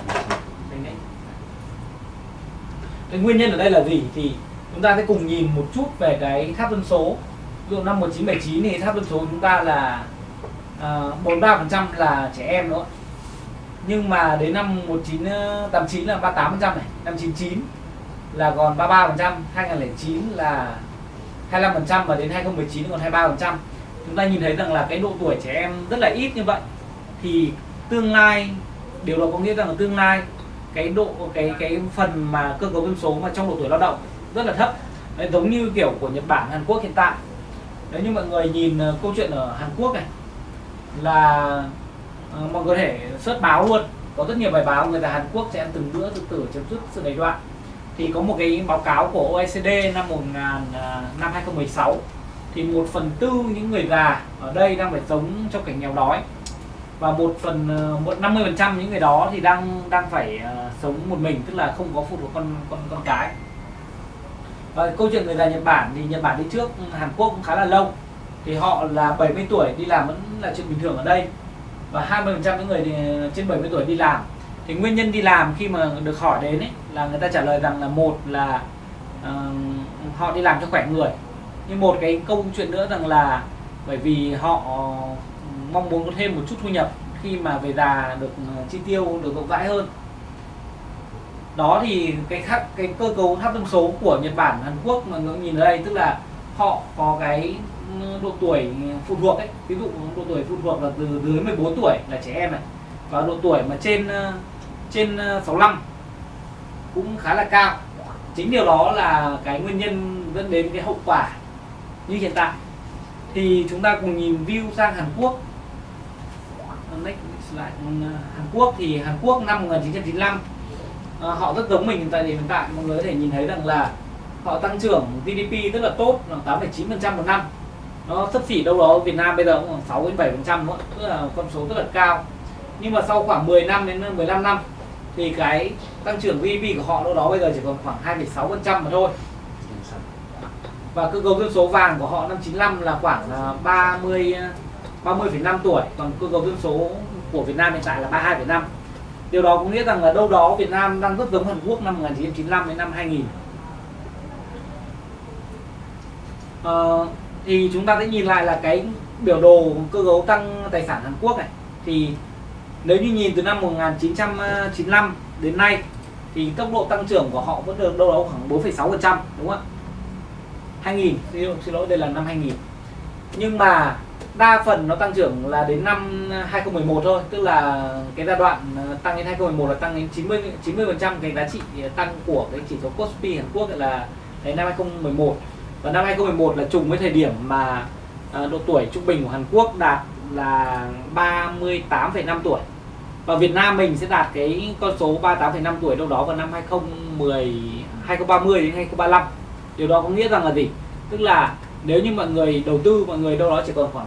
cái nguyên nhân ở đây là gì? Thì chúng ta sẽ cùng nhìn một chút về cái tháp dân số. Ví dụ năm 1979 thì tháp dân số chúng ta là à, uh, 43% là trẻ em nữa nhưng mà đến năm 1989 ờ, là 38% này. Năm 99 là còn 33% 2009 là 25% và đến 2019 còn 23% chúng ta nhìn thấy rằng là cái độ tuổi trẻ em rất là ít như vậy. Thì tương lai điều đó có nghĩa rằng là tương lai cái độ cái cái phần mà cơ cấu dân số mà trong độ tuổi lao động rất là thấp. Đấy, giống như kiểu của Nhật Bản Hàn Quốc hiện tại. Nếu như mọi người nhìn ờ, câu chuyện ở Hàn Quốc này là ờ, mọi người có thể search báo luôn. Có rất nhiều bài báo người ta Hàn Quốc sẽ ăn từng bữa tự tử chấm dứt sự đầy đoạn thì có một cái báo cáo của OECD năm 1000 ờ, năm 2016 thì một phần tư những người già ở đây đang phải sống trong cảnh nghèo đói và một phần ờ, một năm mươi phần trăm những người đó thì đang đang phải uh, sống một mình tức là không có phụ thuộc con con con cái. Và câu chuyện người già Nhật Bản thì Nhật Bản đi trước ừ, Hàn Quốc cũng khá là lâu. Thì họ là 70 tuổi đi làm vẫn là chuyện bình thường ở đây. Và 20 phần trăm những người ờ, trên 70 tuổi đi làm. Thì nguyên nhân đi làm khi mà được hỏi đến ấy, là người ta trả lời rằng là một là uh, họ đi làm cho khỏe người. Nhưng một cái câu chuyện nữa rằng là bởi vì họ mong muốn có thêm một chút thu nhập khi mà về già được ờ, chi tiêu được rộng rãi hơn. Đó thì cái khác, cái cơ cấu tháp dân số của Nhật Bản, Hàn Quốc mà ngưỡng nhìn ở đây, tức là họ có cái ừ, độ tuổi phụ thuộc ấy. Ví dụ độ tuổi phụ thuộc là từ dưới 14 tuổi là trẻ em này, và độ tuổi mà trên ờ, trên ờ, 65 cũng khá là cao. Chính điều đó là cái nguyên nhân dẫn đến cái hậu quả như hiện tại. Thì chúng ta cùng nhìn view sang Hàn Quốc next slide. À, Hàn Quốc thì Hàn Quốc năm 1995 à, họ rất giống mình tại hiện tại mọi người có thể nhìn thấy rằng là họ tăng trưởng GDP rất là tốt là 8,9% một năm. Nó sấp xỉ đâu đó Việt Nam bây giờ cũng khoảng 6 đến 7 phần trăm nữa tức là con số rất là cao. Nhưng mà sau khoảng 10 năm đến à, 15 năm thì cái tăng trưởng GDP của họ đâu đó bây giờ chỉ còn khoảng 2,6 phần trăm mà thôi. Và cơ cấu dân số vàng của họ năm 95 là khoảng à, 30 30,5 tuổi còn cơ cấu dân số của Việt Nam hiện tại là 32,5 điều đó có nghĩa rằng là đâu đó Việt Nam đang rất giống Hàn Quốc năm 1995 đến năm 2000 à, ờ, thì chúng ta sẽ nhìn lại là cái biểu đồ cơ cấu tăng tài sản Hàn Quốc này. Thì nếu như nhìn từ năm 1995 đến nay thì tốc độ tăng trưởng của họ vẫn được đâu đó khoảng 4,6% đúng không ạ? 2000 xin lỗi đây là năm 2000 nhưng mà đa phần nó tăng trưởng là đến năm 2011 thôi tức là cái giai đoạn ờ, tăng đến 2011 là tăng đến 90 90 phần trăm cái giá trị ờ, tăng của cái chỉ số Kospi Hàn Quốc là đến năm 2011 và năm 2011 là trùng với thời điểm mà ờ, độ tuổi trung bình của Hàn Quốc đạt là 38,5 tuổi. Và Việt Nam mình sẽ đạt cái con số 38,5 tuổi đâu đó vào năm 2010 2030 đến 2035 điều đó có nghĩa rằng là gì? Tức là nếu như mọi người đầu tư mọi người đâu đó chỉ còn khoảng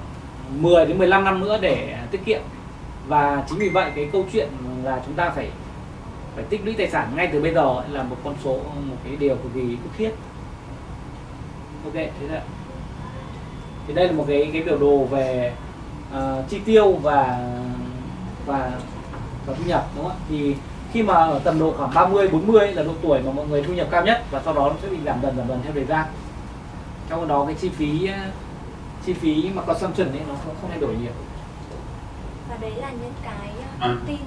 10 đến 15 năm nữa để tiết kiệm. Và chính vì vậy cái câu chuyện là chúng ta phải phải tích lũy tài sản ngay từ bây giờ là một con số một cái điều cực kỳ bức thiết ok thế là thì đây là một cái cái biểu đồ về uh, chi tiêu và và và thu nhập đúng không ạ? Thì khi mà ở tầm độ khoảng 30 40 là độ tuổi mà mọi người thu nhập cao nhất và sau đó nó sẽ bị giảm dần giảm dần theo thời gian. Trong đó cái chi phí chi phí mà consumption ấy nó không, không thay đổi nhiều. Và đấy là những cái thông tin.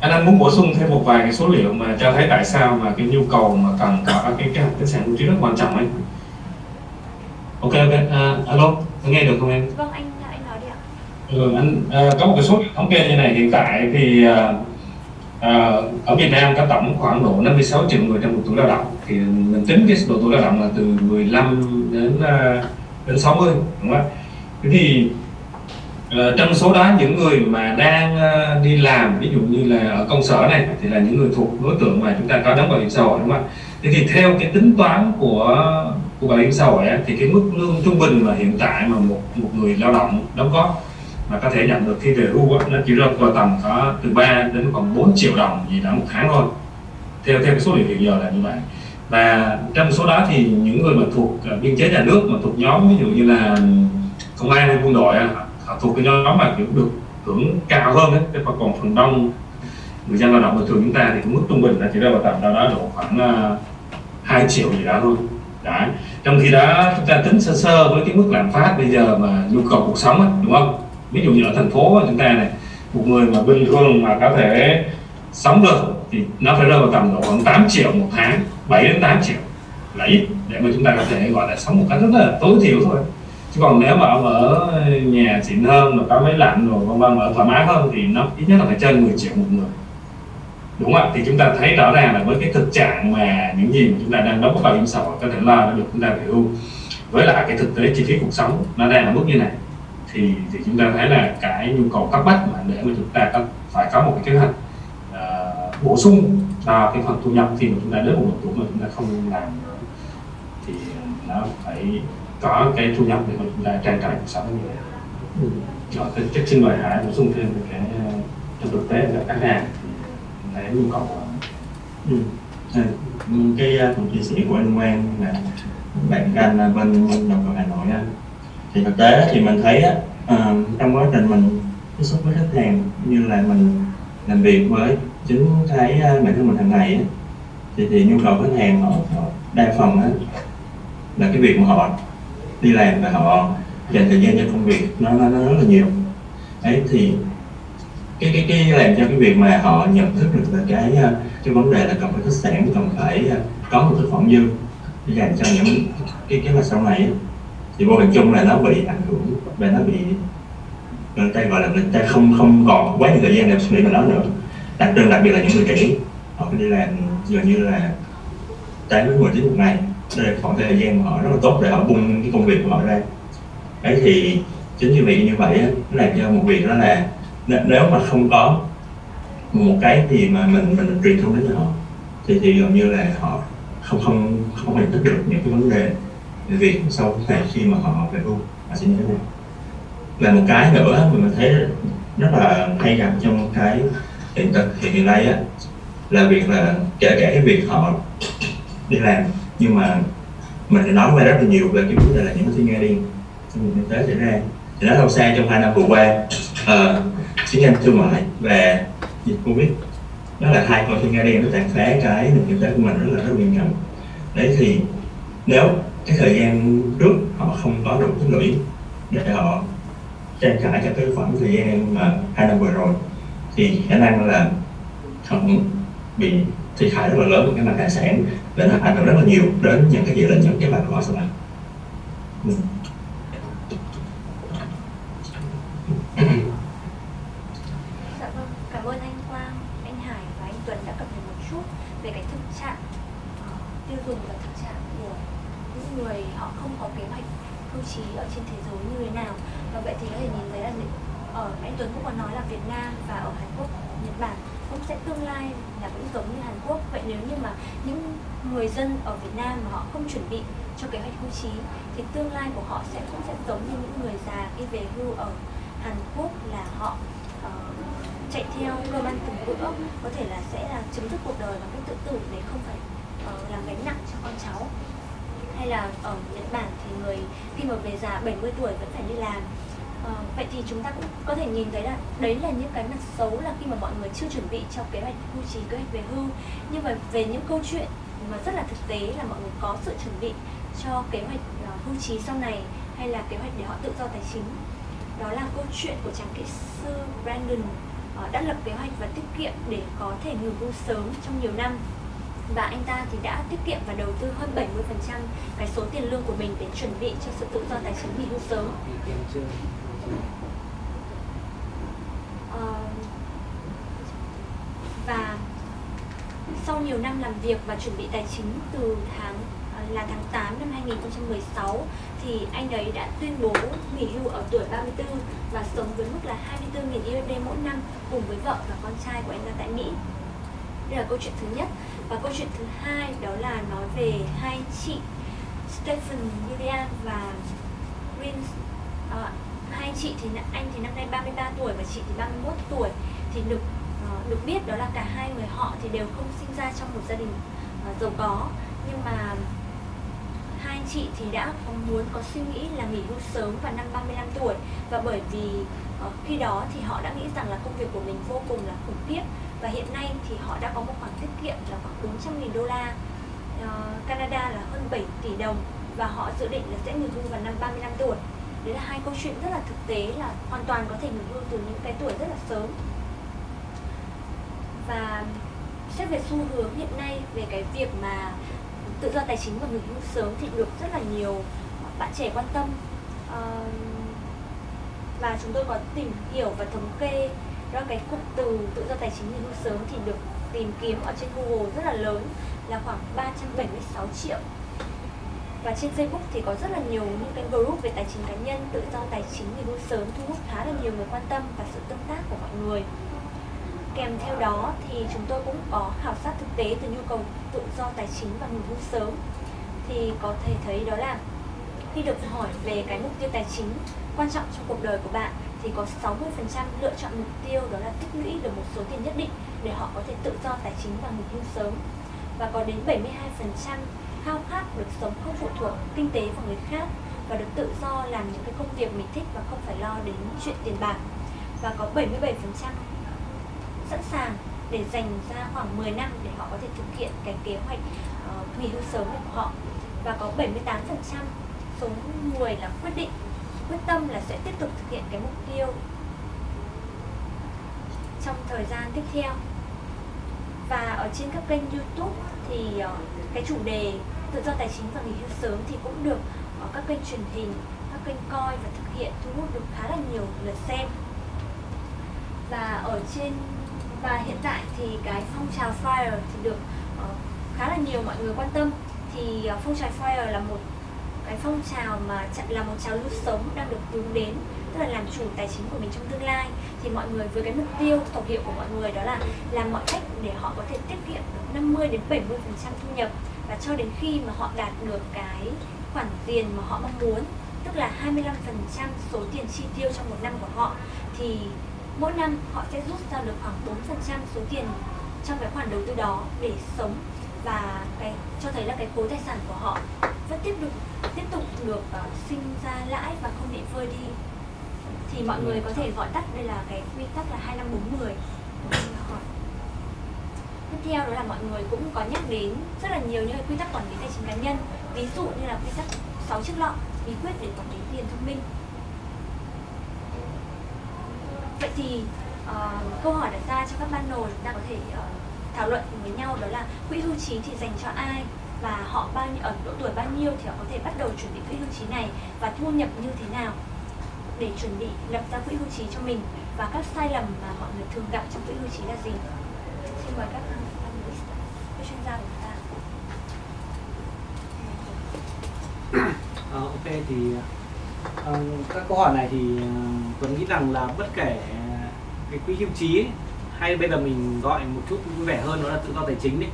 Anh đang muốn bổ sung thêm một vài cái số liệu mà cho thấy tại sao mà cái nhu cầu mà cần có cái hoạch khách sạn lưu trú rất quan trọng ấy. Ok ok. Uh, alo nghe được không em? Vâng anh anh nói đi ạ. Ừ, anh uh, có một cái số liệu thống kê như này hiện tại thì uh, À, ở Việt Nam có tổng khoảng độ 56 triệu người trong độ tuổi lao động. Thì mình tính cái độ tuổi lao động là từ 15 đến uh, đến 60 đúng không ạ? Thế thì uh, trong số đó những người mà đang uh, đi làm ví dụ như là ở công sở này thì là những người thuộc đối tượng mà chúng ta có đóng bảo hiểm xã hội đúng không ạ? Thế thì theo cái tính toán của của bảo hiểm xã hội ấy, thì cái mức lương trung bình mà hiện tại mà một một người lao động đóng góp mà có thể nhận được khi về hưu nó chỉ rơi vào tầm có từ 3 đến khoảng 4 triệu đồng gì đó một tháng thôi theo theo cái số liệu hiện giờ là như vậy và trong số đó thì những người mà thuộc à, biên chế nhà nước mà thuộc nhóm ví dụ như là công an hay quân đội họ thuộc cái nhóm mà kiểu được hưởng cao hơn đấy thế còn phần đông người dân lao động bình thường chúng ta thì cũng mức trung bình là chỉ rơi vào tầm đâu đó độ khoảng à, 2 triệu gì đó thôi. Đấy. Trong khi đó chúng ta tính sơ sơ với cái mức lạm phát bây giờ mà nhu cầu cuộc sống ấy, đúng không? Ví dụ như ở thành phố của chúng ta này một người mà bình thường mà có thể sống được thì nó phải rơi vào tầm độ khoảng 8 triệu một tháng. 7 đến 8 triệu là ít để mà chúng ta có thể gọi là sống một cách rất là tối thiểu thôi. Chứ còn nếu mà ông ở nhà xịn hơn mà có máy lạnh rồi vân vân ở thoải mái hơn thì nó ít nhất là phải trên 10 triệu một người. Đúng không ạ? Thì chúng ta thấy rõ ràng là với cái thực trạng mà những gì mà chúng ta đang đóng bảo hiểm xã hội có thể lo được chúng ta về hưu với lại cái thực tế chi phí cuộc sống nó đang ở mức như này thì thì chúng ta thấy là cái nhu cầu cấp bách mà để mà chúng ta có, phải có một cái kế hoạch uh, bổ sung cho cái phần thu nhập khi mà chúng ta đến một độ tuổi mà chúng ta không làm thì nó phải có cái thu nhập để mà chúng ta trang trải cuộc sống như vậy. Ừ. Rồi, chắc xin mời Hải bổ sung thêm cái trong thực tế là khách hàng thấy nhu cầu ừ. À, cái phần chia sẻ của anh Quang là bạn canh bên đồng cầu Hà Nội á thì thực tế thì mình thấy á, uh, trong quá trình mình tiếp xúc với khách hàng như là mình làm việc với chính cái à, bản thân mình hàng ngày á, thì thì nhu cầu khách hàng họ, họ đa phần á, là cái việc mà họ đi làm và họ dành thời gian cho công việc nó nó, nó rất là nhiều. Ấy thì cái cái cái làm cho cái việc mà họ nhận thức được là cái à, cái vấn đề là cần phải khách sạn cần phải à, có một thực phẩm dư dành cho những cái cái mà sau này ấy, thì vô hình chung là nó bị ảnh hưởng và nó bị người ta gọi là người ta không không còn quá nhiều thời gian để suy nghĩ về nó nữa. Đặc trưng đặc biệt là những người trẻ họ đi làm gần như là tám đến mười tiếng một ngày. Đây là khoảng thời gian mà họ rất là tốt để họ bung cái công việc của họ ra. Đấy thì chính vì vậy như vậy nó làm cho một việc đó là nếu mà không có một cái gì mà mình mình truyền thông đến cho họ, thì thì gần như là họ không không không nhận thức được những cái vấn đề về việc sau này khi mà họ về hưu. Họ sẽ như thế nào là một cái nữa mà mình thấy rất là hay gặp trong cái hiện thực hiện hiện nay á là việc là kể cả cái việc họ đi làm nhưng mà mình đã nói qua rất là nhiều về cái vấn đề là những cái suy nghe điên trong nền kinh tế xảy ra. Thì nó không xa trong hai năm vừa qua. Ờ, uh, chiến tranh thương mại và dịch covid. Đó là hai con thiên nga đen nó tàn phá cái nền kinh tế của mình rất là rất nghiêm trọng. Đấy thì nếu cái thời gian trước họ không có đủ tích lũy để họ trang trải cho tới khoảng thời gian mà hai năm vừa rồi. Thì khả năng là không bị thiệt hại rất là lớn của cái mặt tài sản đến nó ảnh hưởng rất là nhiều đến những cái dự định, những cái mặt của họ sau này ừ. Dạ vâng, cảm ơn anh Quang, anh Hải và anh Tuấn đã cập nhật một chút về cái thực trạng ờ, tiêu dùng và thực trạng của những người họ không có kế hoạch hưu trí ở trên thế giới như thế nào. Và vậy thì có thể nhìn thấy là những- ở anh Tuấn cũng có nói là Việt Nam và ở Hàn Quốc, Nhật Bản cũng sẽ tương lai là cũng giống như Hàn Quốc. Vậy nếu như mà những người dân ở Việt Nam mà họ không chuẩn bị cho kế hoạch hưu trí thì tương lai của họ sẽ cũng sẽ giống như những người già khi về hưu ở Hàn Quốc là họ uh, chạy theo cơm ăn từng bữa có thể là sẽ là chấm dứt cuộc đời bằng cách tự tử để không phải ờ, uh, làm gánh nặng cho con cháu. Hay là ở Nhật Bản thì người khi mà về già 70 tuổi vẫn phải đi làm. À, vậy thì chúng ta cũng có thể nhìn thấy là đấy là những cái mặt xấu là khi mà mọi người chưa chuẩn bị cho kế hoạch hưu trí kế hoạch về hưu. Nhưng mà về những câu chuyện mà rất là thực tế là mọi người có sự chuẩn bị cho kế hoạch ờ, hưu trí sau này hay là kế hoạch để họ tự do tài chính. Đó là câu chuyện của chàng kỹ sư Brandon ờ, đã lập kế hoạch và tiết kiệm để có thể nghỉ hưu sớm trong nhiều năm. Và anh ta thì đã tiết kiệm và đầu tư hơn 70% cái số tiền lương của mình để chuẩn bị cho sự tự do tài chính nghỉ hưu sớm. Ờ, và sau nhiều năm làm việc và chuẩn bị tài chính từ tháng là tháng 8 năm 2016 thì anh ấy đã tuyên bố nghỉ hưu ở tuổi 34 và sống với mức là 24.000 USD mỗi năm cùng với vợ và con trai của anh ta tại Mỹ. Đây là câu chuyện thứ nhất. Và câu chuyện thứ hai đó là nói về hai chị Stephen william và Prince à, hai chị thì anh thì năm nay 33 tuổi và chị thì 31 tuổi. Thì được ờ, được biết đó là cả hai người họ thì đều không sinh ra trong một gia đình uh, giàu có. Nhưng mà hai chị thì đã có muốn, có suy nghĩ là nghỉ hưu sớm vào năm 35 tuổi. Và bởi vì ờ, khi đó thì họ đã nghĩ rằng là công việc của mình vô cùng là khủng khiếp. Và hiện nay thì họ đã có một khoản tiết kiệm là khoảng 400.000 đô la. Ờ, Canada là hơn 7 tỷ đồng và họ dự định là sẽ nghỉ hưu vào năm 35 tuổi. Đấy là hai câu chuyện rất là thực tế là hoàn toàn có thể nghỉ hưu từ những cái tuổi rất là sớm. Và xét về xu hướng hiện nay về cái việc mà tự do tài chính và nghỉ hưu sớm thì được rất là nhiều bạn trẻ quan tâm và chúng tôi có tìm hiểu và thống kê ra cái cụm từ tự do tài chính nghỉ hưu sớm thì được tìm kiếm ở trên Google rất là lớn là khoảng 376 triệu và trên Facebook thì có rất là nhiều những cái group về tài chính cá nhân, tự do tài chính nghỉ hưu sớm thu hút khá là nhiều người quan tâm và sự tương tác của mọi người. Kèm theo đó thì chúng tôi cũng có khảo sát thực tế từ nhu cầu tự do tài chính và nghỉ hưu sớm. Thì có thể thấy đó là khi được hỏi về cái mục tiêu tài chính quan trọng trong cuộc đời của bạn thì có 60% lựa chọn mục tiêu đó là tích lũy được một số tiền nhất định để họ có thể tự do tài chính và nghỉ hưu sớm. Và có đến 72% khao khát được sống không phụ thuộc kinh tế vào người khác và được tự do làm những cái công việc mình thích và không phải lo đến chuyện tiền bạc. Và có 77% sẵn sàng để dành ra khoảng 10 năm để họ có thể thực hiện cái kế hoạch uh, nghỉ hưu sớm của họ. Và có 78% số người là quyết định quyết tâm là sẽ tiếp tục thực hiện cái mục tiêu trong thời gian tiếp theo. Và ở trên các kênh YouTube thì uh, cái chủ đề tự tự do tài chính và nghỉ hưu sớm thì cũng được ở các kênh truyền hình các kênh coi và thực hiện thu hút được khá là nhiều lượt xem. Và ở trên và hiện tại thì cái phong trào FIRE thì được uh, khá là nhiều mọi người quan tâm. Thì uh, phong trào FIRE là một cái phong trào mà là một trào lưu sống đang được hướng đến tức là làm chủ tài chính của mình trong tương lai. Thì mọi người với cái mục tiêu tổng hiệu của mọi người đó là làm mọi cách để họ có thể tiết kiệm được 50 đến 70 phần trăm thu nhập. Và cho đến khi mà họ đạt được cái khoản tiền mà họ mong muốn tức là 25 phần trăm số tiền chi tiêu trong một năm của họ thì mỗi năm họ sẽ rút ra được khoảng 4 phần trăm số tiền trong cái khoản đầu tư đó để sống và cái cho thấy là cái khối tài sản của họ vẫn tiếp tục tiếp tục được uh, sinh ra lãi và không bị vơi đi. Thì mọi người có thể gọi tắt đây là cái quy tắc là 2540 tiếp theo đó là mọi người cũng có nhắc đến rất là nhiều những quy tắc quản lý tài chính cá nhân. Ví dụ như là quy tắc 6 chiếc lọ bí quyết để quản lý tiền thông minh vậy thì uh, câu hỏi đặt ra cho các ban panel chúng ta có thể uh, thảo luận với nhau đó là quỹ hưu trí thì dành cho ai và họ bao nhiêu ở độ tuổi bao nhiêu thì họ có thể bắt đầu chuẩn bị quỹ hưu trí này và thu nhập như thế nào để chuẩn bị lập ra quỹ hưu trí cho mình và các sai lầm mà mọi người thường gặp trong quỹ hưu trí là gì? Xin mời các các chuyên gia của chúng ta. Uh, *coughs* ok thì À, các câu hỏi này thì tôi tuấn nghĩ rằng là bất kể ờ, cái quỹ hưu trí ấy, hay bây giờ mình gọi một chút vui vẻ hơn đó là tự do tài chính đấy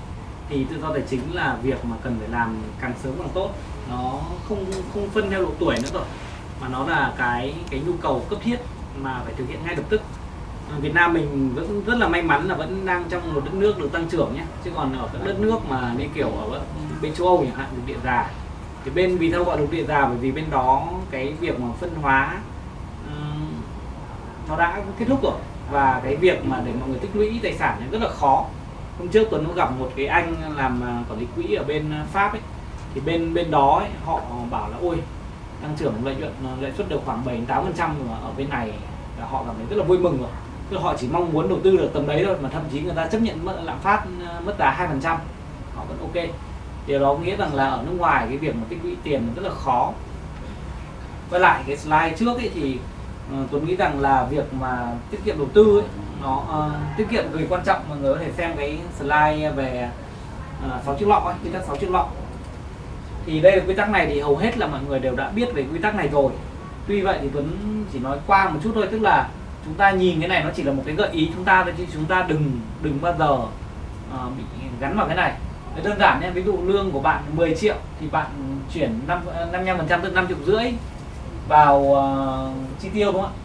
thì tự do tài chính là việc mà cần phải làm càng sớm càng tốt. Nó không không phân theo độ tuổi nữa rồi mà nó là cái cái nhu cầu cấp thiết mà phải thực hiện ngay lập tức. Việt Nam mình vẫn rất là may mắn là vẫn đang trong một đất nước được tăng trưởng nhé chứ còn ở các đất nước mà như kiểu ở bên châu Âu chẳng hạn được địa già thì bên vì sao gọi đục địa già bởi vì bên đó cái việc mà phân hóa um, nó đã kết thúc rồi. Và cái việc mà để mọi người tích lũy tài sản rất là khó. Hôm trước tuấn cũng gặp một cái anh làm à, quản lý quỹ ở bên à, pháp ấy. Thì bên bên đó ấy, họ bảo là ôi tăng trưởng lợi nhuận à, lãi suất được khoảng 7 8 phần trăm ở bên này là họ cảm thấy rất là vui mừng rồi. Tức họ chỉ mong muốn đầu tư được tầm đấy thôi mà thậm chí người ta chấp nhận mất lạm phát mất giá hai phần trăm. Họ vẫn ok điều đó nghĩa rằng là ở nước ngoài cái việc mà tích lũy tiền rất là khó. Quay lại cái slide trước ấy thì ờ, uh, tôi nghĩ rằng là việc mà tiết kiệm đầu tư ấy, nó uh, tiết kiệm cực quan trọng mọi người có thể xem cái slide về ờ, uh, chiếc lọ ấy, quy tắc sáu chiếc lọ. Thì đây là quy tắc này thì hầu hết là mọi người đều đã biết về quy tắc này rồi. Tuy vậy thì Tuấn chỉ nói qua một chút thôi tức là chúng ta nhìn cái này nó chỉ là một cái gợi ý chúng ta thôi chứ chúng ta đừng đừng bao giờ uh, bị gắn vào cái này. Đấy đơn giản nhé ví dụ lương của bạn 10 triệu thì bạn chuyển 5 55 phần trăm tức 5 triệu rưỡi vào uh, chi tiêu đúng không ạ?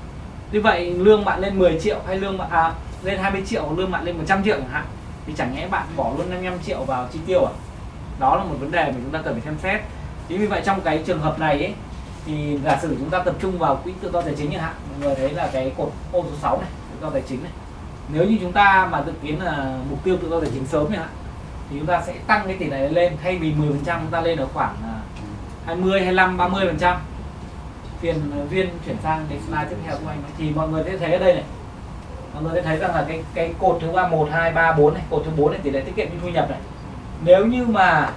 Như vậy lương bạn lên 10 triệu hay lương bạn à, lên 20 triệu lương bạn lên 100 triệu chẳng hạn thì chẳng nhẽ bạn bỏ luôn 55 triệu vào chi tiêu à? Đó là một vấn đề mà chúng ta cần phải xem xét. Chính vì vậy trong cái trường hợp này ấy, thì giả sử chúng ta tập trung vào quỹ tự do tài chính chẳng hạn mọi người thấy là cái cột ô số 6 này tự do tài chính này. Nếu như chúng ta mà dự kiến là mục tiêu tự do tài chính sớm chẳng hạn thì chúng ta sẽ tăng cái tỷ lệ lên thay vì 10 phần trăm chúng ta lên ở khoảng 20 25 30 phần trăm. Phiền à, viên chuyển sang cái slide tiếp theo của anh. Thì mọi người sẽ thấy ở đây này. Mọi người sẽ thấy rằng là cái cái cột thứ ba một hai ba bốn này cột thứ bốn này tỷ lệ tiết kiệm như thu nhập này. Nếu như mà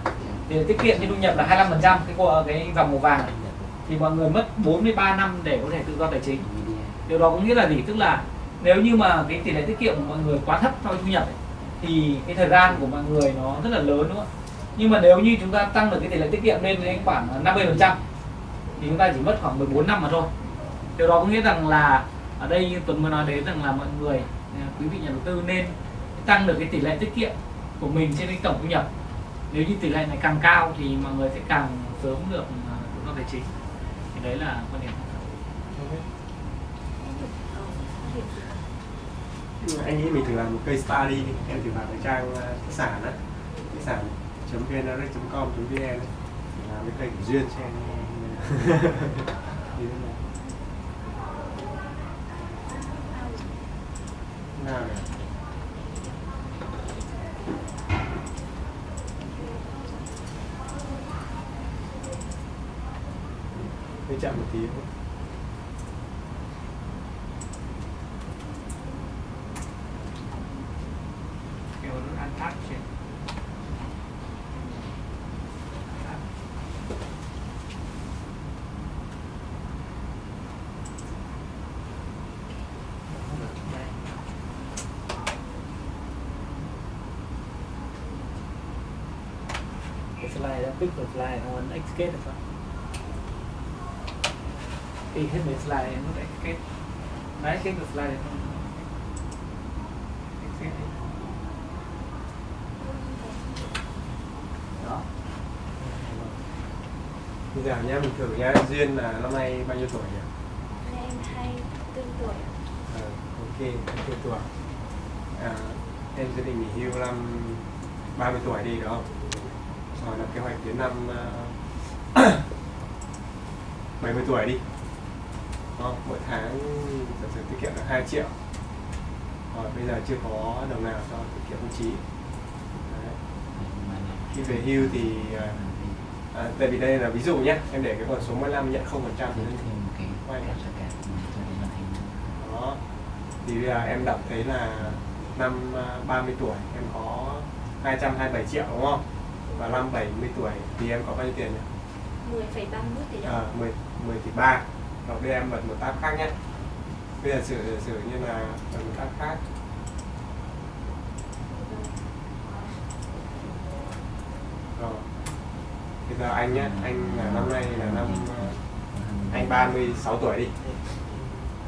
tỷ lệ tiết kiệm như thu nhập là 25 phần trăm cái cái dòng màu vàng này thì mọi người mất 43 năm để có thể tự do tài chính. Điều đó có nghĩa là gì? Tức là nếu như mà cái tỷ lệ tiết kiệm của mọi người quá thấp so với thu nhập ấy, thì cái thời gian của mọi người nó rất là lớn đúng không nhưng mà nếu như chúng ta tăng được cái tỷ lệ tiết kiệm lên đến khoảng 50 phần trăm thì chúng ta chỉ mất khoảng 14 năm mà thôi. Điều đó có nghĩa rằng là ở đây như Tuấn mới nói đến rằng là mọi người à, quý vị nhà đầu tư nên tăng được cái tỷ lệ tiết kiệm của mình trên cái tổng thu nhập. Nếu như tỷ lệ này càng cao thì mọi người sẽ càng sớm được à, tự do tài chính. Thì đấy là quan điểm anh nghĩ mình thử làm một cây study đi, em thử vào cái trang ờ, khách sạn á khách sạn vnrx.com vn làm cái cây của duyên xem *laughs* nào này. Hơi chậm một tí thôi kiểu nó ăn thắt trên slide nó ấn escape được không? Đi hết mấy slide em nút escape đấy escape được slide được không? Escape đó. Bây giờ nhá mình thử nhá duyên là năm nay bao nhiêu tuổi nhỉ? Nay em 24 tuổi. Ạ. Ờ, ok 24 tuổi. À, em sẽ định nghỉ hưu năm 30 tuổi đi đúng không rồi là kế hoạch đến năm ờ, *coughs* uh, 70 tuổi đi. Đó, mỗi tháng giả sử tiết kiệm được 2 triệu. Rồi bây giờ chưa có đồng nào cho tiết kiệm hưu trí. Khi về hưu thì uh, à, tại vì đây là ví dụ nhé em để cái con số 15 nhận 0% thì quay đó. Thì bây giờ em đọc thấy là năm ờ, à, 30 tuổi em có 227 triệu đúng không? Và năm 70 tuổi thì em có bao nhiêu tiền nhỉ? 10,31 tỷ đồng. À, 10, 10 tỷ 3 Rồi giờ em bật một tab khác nhé Bây giờ sử, sử như là bật một tab khác Rồi Bây giờ anh nhé, anh là năm nay là năm ờ, Anh 36 tuổi đi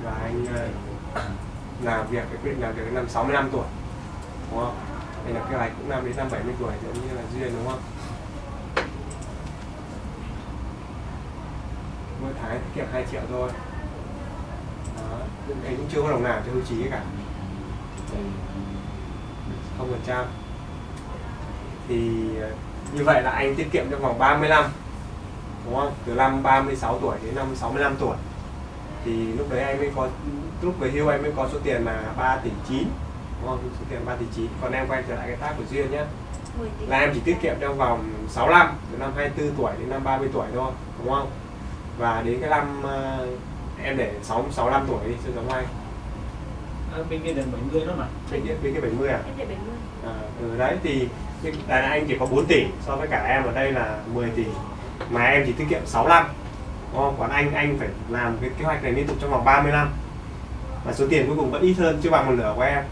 Và anh ờ, làm việc, cái quyết làm việc năm 65 tuổi Đúng không? Anh là kế hoạch cũng năm đến năm 70 tuổi giống như là Duyên, đúng không? mỗi tháng tiết kiệm 2 triệu thôi. Đó anh cũng chưa có đồng nào cho hưu trí cả. Không phần trăm thì ờ, như vậy là anh tiết kiệm trong vòng 30 năm đúng không? Từ năm 36 tuổi đến năm 65 tuổi. Thì lúc đấy anh mới có, lúc về hưu anh mới có số tiền là 3 tỷ 9 không số tiền 3 tỷ 9 còn em quay trở lại cái tab của duyên nhé. 10 tỷ. là em chỉ tiết kiệm trong vòng 6 năm từ năm 24 tuổi đến năm 30 tuổi thôi đúng không? Và đến cái năm ờ, em để 6 65 tuổi đi cho giống anh. À, bên kia đến 70 nữa mà bên kia bên kia 70 à? Em để 70. à ừ, đấy thì anh chỉ có 4 tỷ so với cả em ở đây là 10 tỷ. Mà em chỉ tiết kiệm 6 năm đúng không? còn anh anh phải làm cái kế hoạch này liên tục trong vòng 30 năm. Và số tiền cuối cùng vẫn ít hơn chưa bằng một nửa của em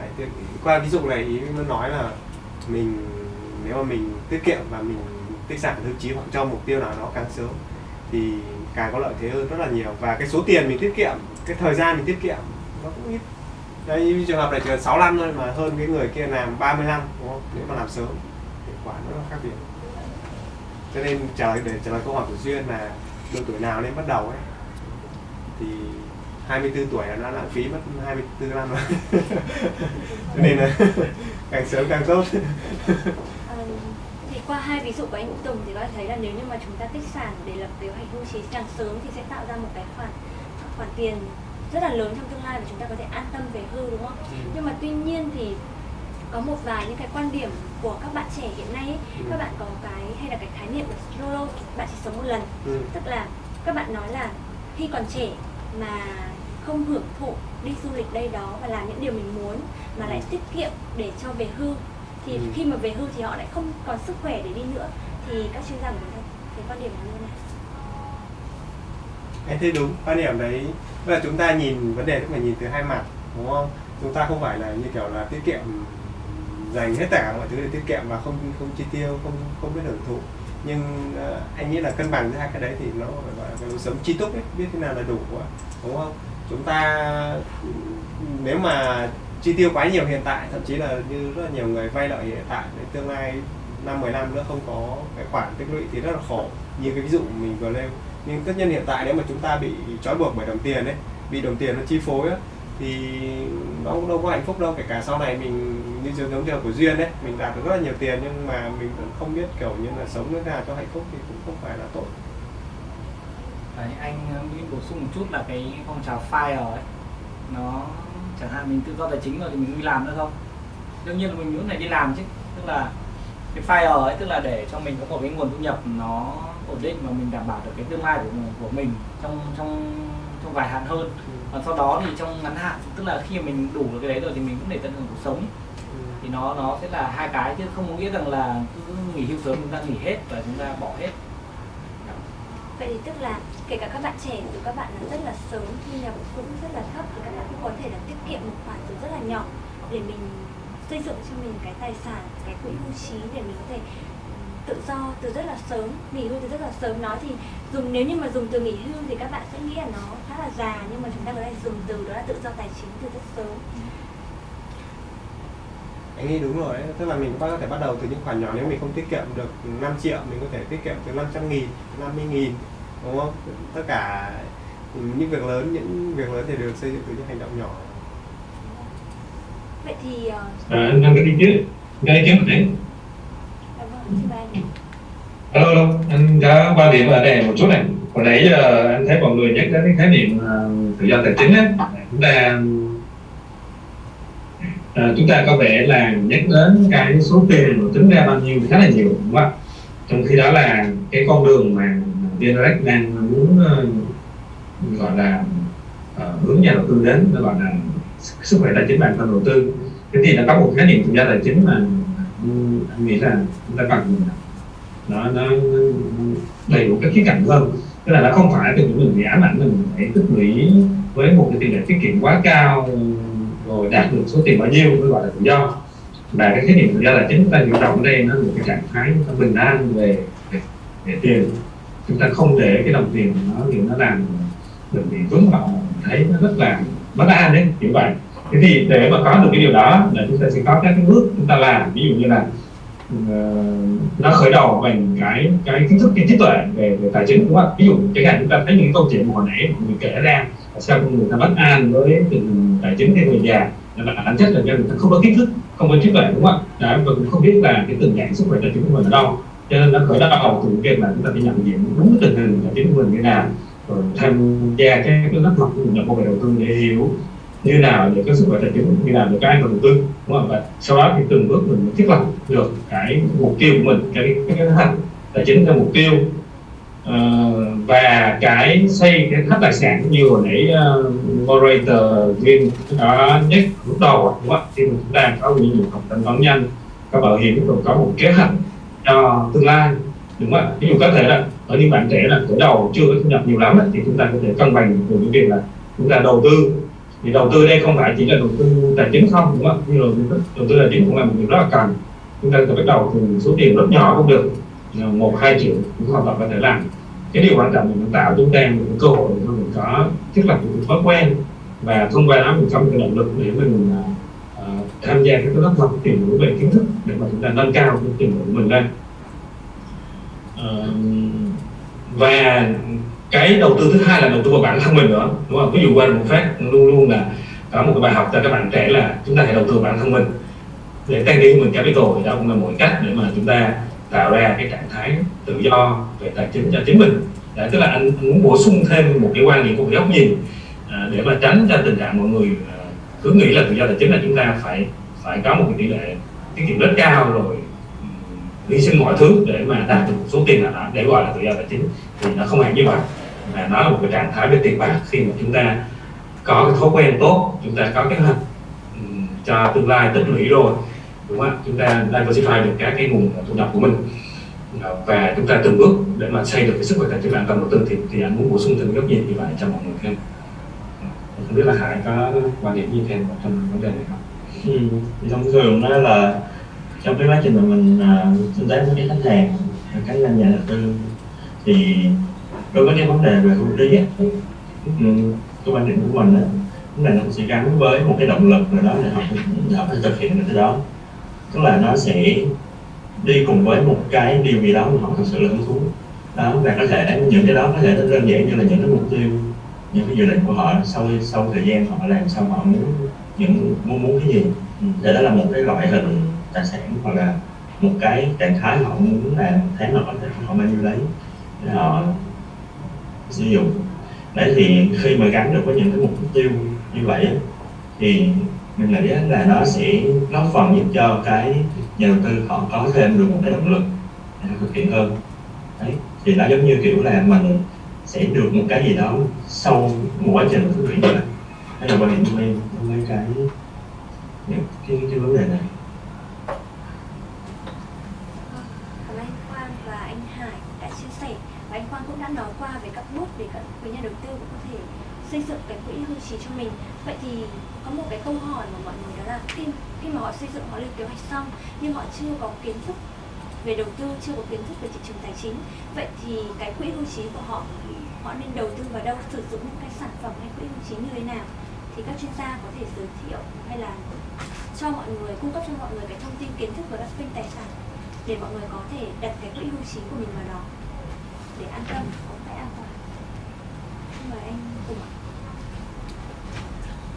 đấy, qua ví dụ này ý muốn nói là mình nếu mà mình tiết kiệm và mình tích sản tiêu chí hoặc cho mục tiêu nào đó càng sớm thì càng có lợi thế hơn rất là nhiều. Và cái số tiền mình tiết kiệm cái thời gian mình tiết kiệm nó cũng ít. Đây như trường hợp này chỉ cần 6 năm thôi mà hơn cái người kia làm 30 năm đúng không? Nếu mà làm sớm hiệu quả nó khác biệt. Cho nên trả lời để trả lời câu hỏi của duyên là độ tuổi nào nên bắt đầu ấy thì 24 tuổi là đã lãng phí mất 24 năm rồi cho nên là *laughs* càng sớm càng tốt Ờ, thì qua hai ví dụ của anh Vũ Tùng thì thể thấy là nếu như mà chúng ta tích sản để lập kế hoạch hưu trí càng sớm thì sẽ tạo ra một cái khoản khoản tiền rất là lớn trong tương lai và chúng ta có thể an tâm về hưu đúng không? Ừ. Nhưng mà tuy nhiên thì có một vài những cái quan điểm của các bạn trẻ hiện nay ấy, Ừ. các bạn có cái hay là cái khái niệm là YOLO bạn chỉ sống một lần Ừ. tức là các bạn nói là khi còn trẻ mà không hưởng thụ đi du lịch đây đó và làm những điều mình muốn mà lại tiết kiệm để cho về hưu. Thì Ừ. khi mà về hưu thì họ lại không còn sức khỏe để đi nữa. Thì các chuyên gia của chúng ta cái quan điểm như thế này Anh thấy đúng quan điểm đấy. Là chúng ta nhìn vấn đề cũng phải nhìn từ hai mặt đúng không? Chúng ta không phải là như kiểu là tiết kiệm dành hết cả mọi thứ để tiết kiệm và không không chi tiêu không không biết hưởng thụ. Nhưng ờ, anh nghĩ là cân bằng giữa hai cái đấy thì nó phải gọi là cái lối sống chi túc ấy biết thế nào là đủ quá đúng không chúng ta nếu mà chi tiêu quá nhiều hiện tại thậm chí là như rất là nhiều người vay lợi hiện tại đến tương lai năm 10 năm nữa không có cái khoản tích lũy thì rất là khổ. Như cái ví dụ mình vừa nêu. Nhưng tất nhiên hiện tại nếu mà chúng ta bị trói buộc bởi đồng tiền ấy bị đồng tiền nó chi phối ấy, thì nó cũng đâu có hạnh phúc đâu. Kể cả sau này mình như trường giống trường của duyên đấy mình đạt được rất là nhiều tiền nhưng mà mình cũng không biết kiểu như là sống như thế nào cho hạnh phúc thì cũng không phải là tốt. Đấy, anh ờ, nghĩ bổ sung một chút là cái phong trào FIRE ấy nó chẳng hạn mình tự do tài chính rồi thì mình đi làm nữa không đương nhiên là mình muốn này đi làm chứ tức là cái FIRE ấy tức là để cho mình có một cái nguồn thu nhập nó ổn định và mình đảm bảo được cái tương lai của của mình trong trong trong dài hạn hơn. Còn sau đó thì trong ngắn hạn tức là khi mà mình đủ được cái đấy rồi thì mình cũng để tận hưởng cuộc sống. Thì nó nó sẽ là hai cái chứ không có nghĩa rằng là cứ nghỉ hưu sớm chúng ta nghỉ hết và chúng ta bỏ hết vậy thì tức là kể cả các bạn trẻ từ các bạn là rất là sớm thu nhập cũng rất là thấp thì các bạn cũng có thể là tiết kiệm một khoản từ rất là nhỏ để mình xây dựng cho mình cái tài sản, cái quỹ hưu trí để mình có thể tự do từ rất là sớm, nghỉ hưu từ rất là sớm. Nói thì dùng, nếu như mà dùng từ nghỉ hưu thì các bạn sẽ nghĩ là nó khá là già nhưng mà chúng ta có thể dùng từ đó là tự do tài chính từ rất sớm anh nghĩ đúng rồi đấy tức là mình có thể bắt đầu từ những khoản nhỏ nếu mình không tiết kiệm được 5 triệu mình có thể tiết kiệm từ 500 nghìn 50 nghìn đúng không tất cả những việc lớn những việc lớn thì được xây dựng từ những hành động nhỏ vậy thì uh, À, anh có ý kiến, có ý kiến tí. dạ vâng, anh. Alo, alo, anh có quan điểm ở đây một chút này. Hồi nãy giờ anh thấy mọi người nhắc đến cái khái niệm ờ, tự do tài chính á, chúng ta à, chúng ta có vẻ là nhắc đến cái số tiền mà tính ra bao nhiêu thì khá là nhiều đúng không ạ? Trong khi đó là cái con đường mà VNREX đang muốn uh, gọi là uh, hướng nhà đầu tư đến nó gọi là sức khỏe tài chính bản thân đầu tư thế thì nó có một khái niệm tự gia tài chính mà anh nghĩ là chúng ta cần nó nó đầy đủ các khía cạnh hơn tức là nó không phải từ những mình ám ảnh mình phải tích lũy với một cái tỷ lệ tiết kiệm quá cao rồi đạt được số tiền bao nhiêu mới gọi là tự do. Và cái khái niệm tự do là chính chúng ta hiểu rộng ở đây nó là một cái trạng thái chúng ta bình an về, về, về tiền. Chúng ta không để cái đồng tiền nó kiểu nó làm mình bị vướng bận thấy nó rất là bất an đấy kiểu vậy. Thế thì để mà có được cái điều đó là chúng ta sẽ có các cái bước chúng ta làm. Ví dụ như là uh, nó khởi đầu bằng cái cái kiến thức cái trí tuệ về, về tài chính đúng không ví dụ chẳng hạn chúng ta thấy những câu chuyện mà hồi nãy mọi người kể ra sao con người ta bất an với tình hình tài chính theo người già? Là bản chất là do người ta không có kiến thức, không có trí tuệ, đúng không ạ? Và cũng không biết là cái tình trạng sức khỏe tài chính của mình ở đâu. Cho nên nó khởi đầu từ việc là chúng ta phải nhận diện đúng tình hình tài chính của mình như nào, rồi tham gia cái cái lớp học của mình nhập về đầu tư để hiểu như nào để có sức khỏe tài chính, như nào để có an toàn đầu tư, đúng không và sau đó thì từng bước mình thiết lập được cái mục tiêu của mình, cái cái kế tài chính theo mục tiêu uh, và cái xây cái tháp tài sản như hồi nãy uh, moderator viên đã nhắc lúc đầu đúng không khi mà chúng ta có những học thanh toán nhanh các bảo hiểm cũng có một kế hoạch cho tương lai đúng không ạ? Ví dụ có thể là ở những bạn trẻ là tuổi đầu chưa có thu nhập nhiều lắm thì chúng ta có thể cân bằng từ những việc là chúng ta đầu tư. Thì đầu tư đây không phải chỉ là đầu tư tài chính không đúng không như mà đầu tư tài chính cũng là một việc rất là cần. Chúng ta có bắt đầu từ số tiền rất nhỏ cũng được một hai triệu cũng hoàn toàn có thể làm cái điều quan trọng là mình tạo chúng ta một cơ hội để mình có thiết lập một thói quen và thông qua đó mình có một cái động lực để mình uh, tham gia các lớp học tìm hiểu về kiến thức để mà chúng ta nâng cao cái trình độ của mình lên. Uh, và cái đầu tư thứ hai là đầu tư vào bản thân mình nữa đúng không? Ví dụ qua một phát luôn luôn là có một cái bài học cho các bạn trẻ là chúng ta hãy đầu tư vào bản thân mình. Để tăng đi mình capital thì đó cũng là một cách để mà chúng ta tạo ra cái trạng thái tự do về tài chính cho chính mình. Đấy, tức là anh, anh muốn bổ sung thêm một cái quan điểm của góc nhìn à, để mà tránh cho tình trạng mọi người à, cứ nghĩ là tự do tài chính là chúng ta phải phải có một cái tỷ lệ tiết kiệm rất cao rồi hy sinh mọi thứ để mà đạt được số tiền nào đó để gọi là tự do tài chính thì nó không hẳn như vậy. Mà nó là một cái trạng thái về tiền bạc khi mà chúng ta có cái thói quen tốt chúng ta có kế hoạch cho tương lai tích lũy rồi đúng không chúng ta diversify được các cái nguồn thu nhập của mình. Và chúng ta từng bước để mà xây được cái sức khỏe tài chính an toàn đầu tư thì thì anh muốn bổ sung thêm góc nhìn như vậy cho mọi người thêm. Không biết là hải có quan điểm gì thêm trong vấn đề này không? Ừ. thì thông thường đó là trong cái quá trình mà mình uh, tương tác với cái khách hàng cá nhân nhà đầu tư thì đối với cái vấn đề về hưu trí cái quan điểm của mình đó, vấn đề nó sẽ gắn với một cái động lực nào đó để họ họ phải thực hiện được cái đó tức là nó sẽ đi cùng với một cái điều gì đó mà họ thực sự là hứng thú. Đó và có thể những cái đó có thể đơn giản như là những cái mục tiêu những cái dự định của họ sau sau thời gian họ làm xong họ muốn những muốn muốn cái gì. Để đó là một cái loại hình tài sản hoặc là một cái trạng thái họ muốn làm tháng họ có thể họ bao nhiêu đấy để họ sử dụng. Đấy thì khi mà gắn được với những cái mục tiêu như vậy thì mình nghĩ là nó sẽ góp phần giúp cho cái nhà đầu tư họ có thêm được một cái động lực để thực hiện hơn. Đấy thì nó giống như kiểu là mình sẽ được một cái gì đó sau một quá trình thực hiện như vậy. Đây là quan điểm của em trong mấy cái những cái, cái vấn đề này. Cảm ơn anh Quang và anh Hải đã chia sẻ. Và anh Quang cũng đã nói qua về các bước để các nhà đầu tư cũng có thể xây dựng cái trí cho mình. Vậy thì có một cái câu hỏi mà mọi người đó là khi khi mà họ xây dựng, họ lên kế hoạch xong, nhưng họ chưa có kiến thức về đầu tư, chưa có kiến thức về thị trường tài chính, vậy thì cái quỹ hưu trí của họ họ nên đầu tư vào đâu, sử dụng những cái sản phẩm hay quỹ hưu trí như thế nào? Thì các chuyên gia có thể giới thiệu hay là cho mọi người, cung cấp cho mọi người cái thông tin kiến thức về các kênh tài sản để mọi người có thể đặt cái quỹ hưu trí của mình vào đó. Để an tâm, có phải an toàn. Mời anh cùng ạ.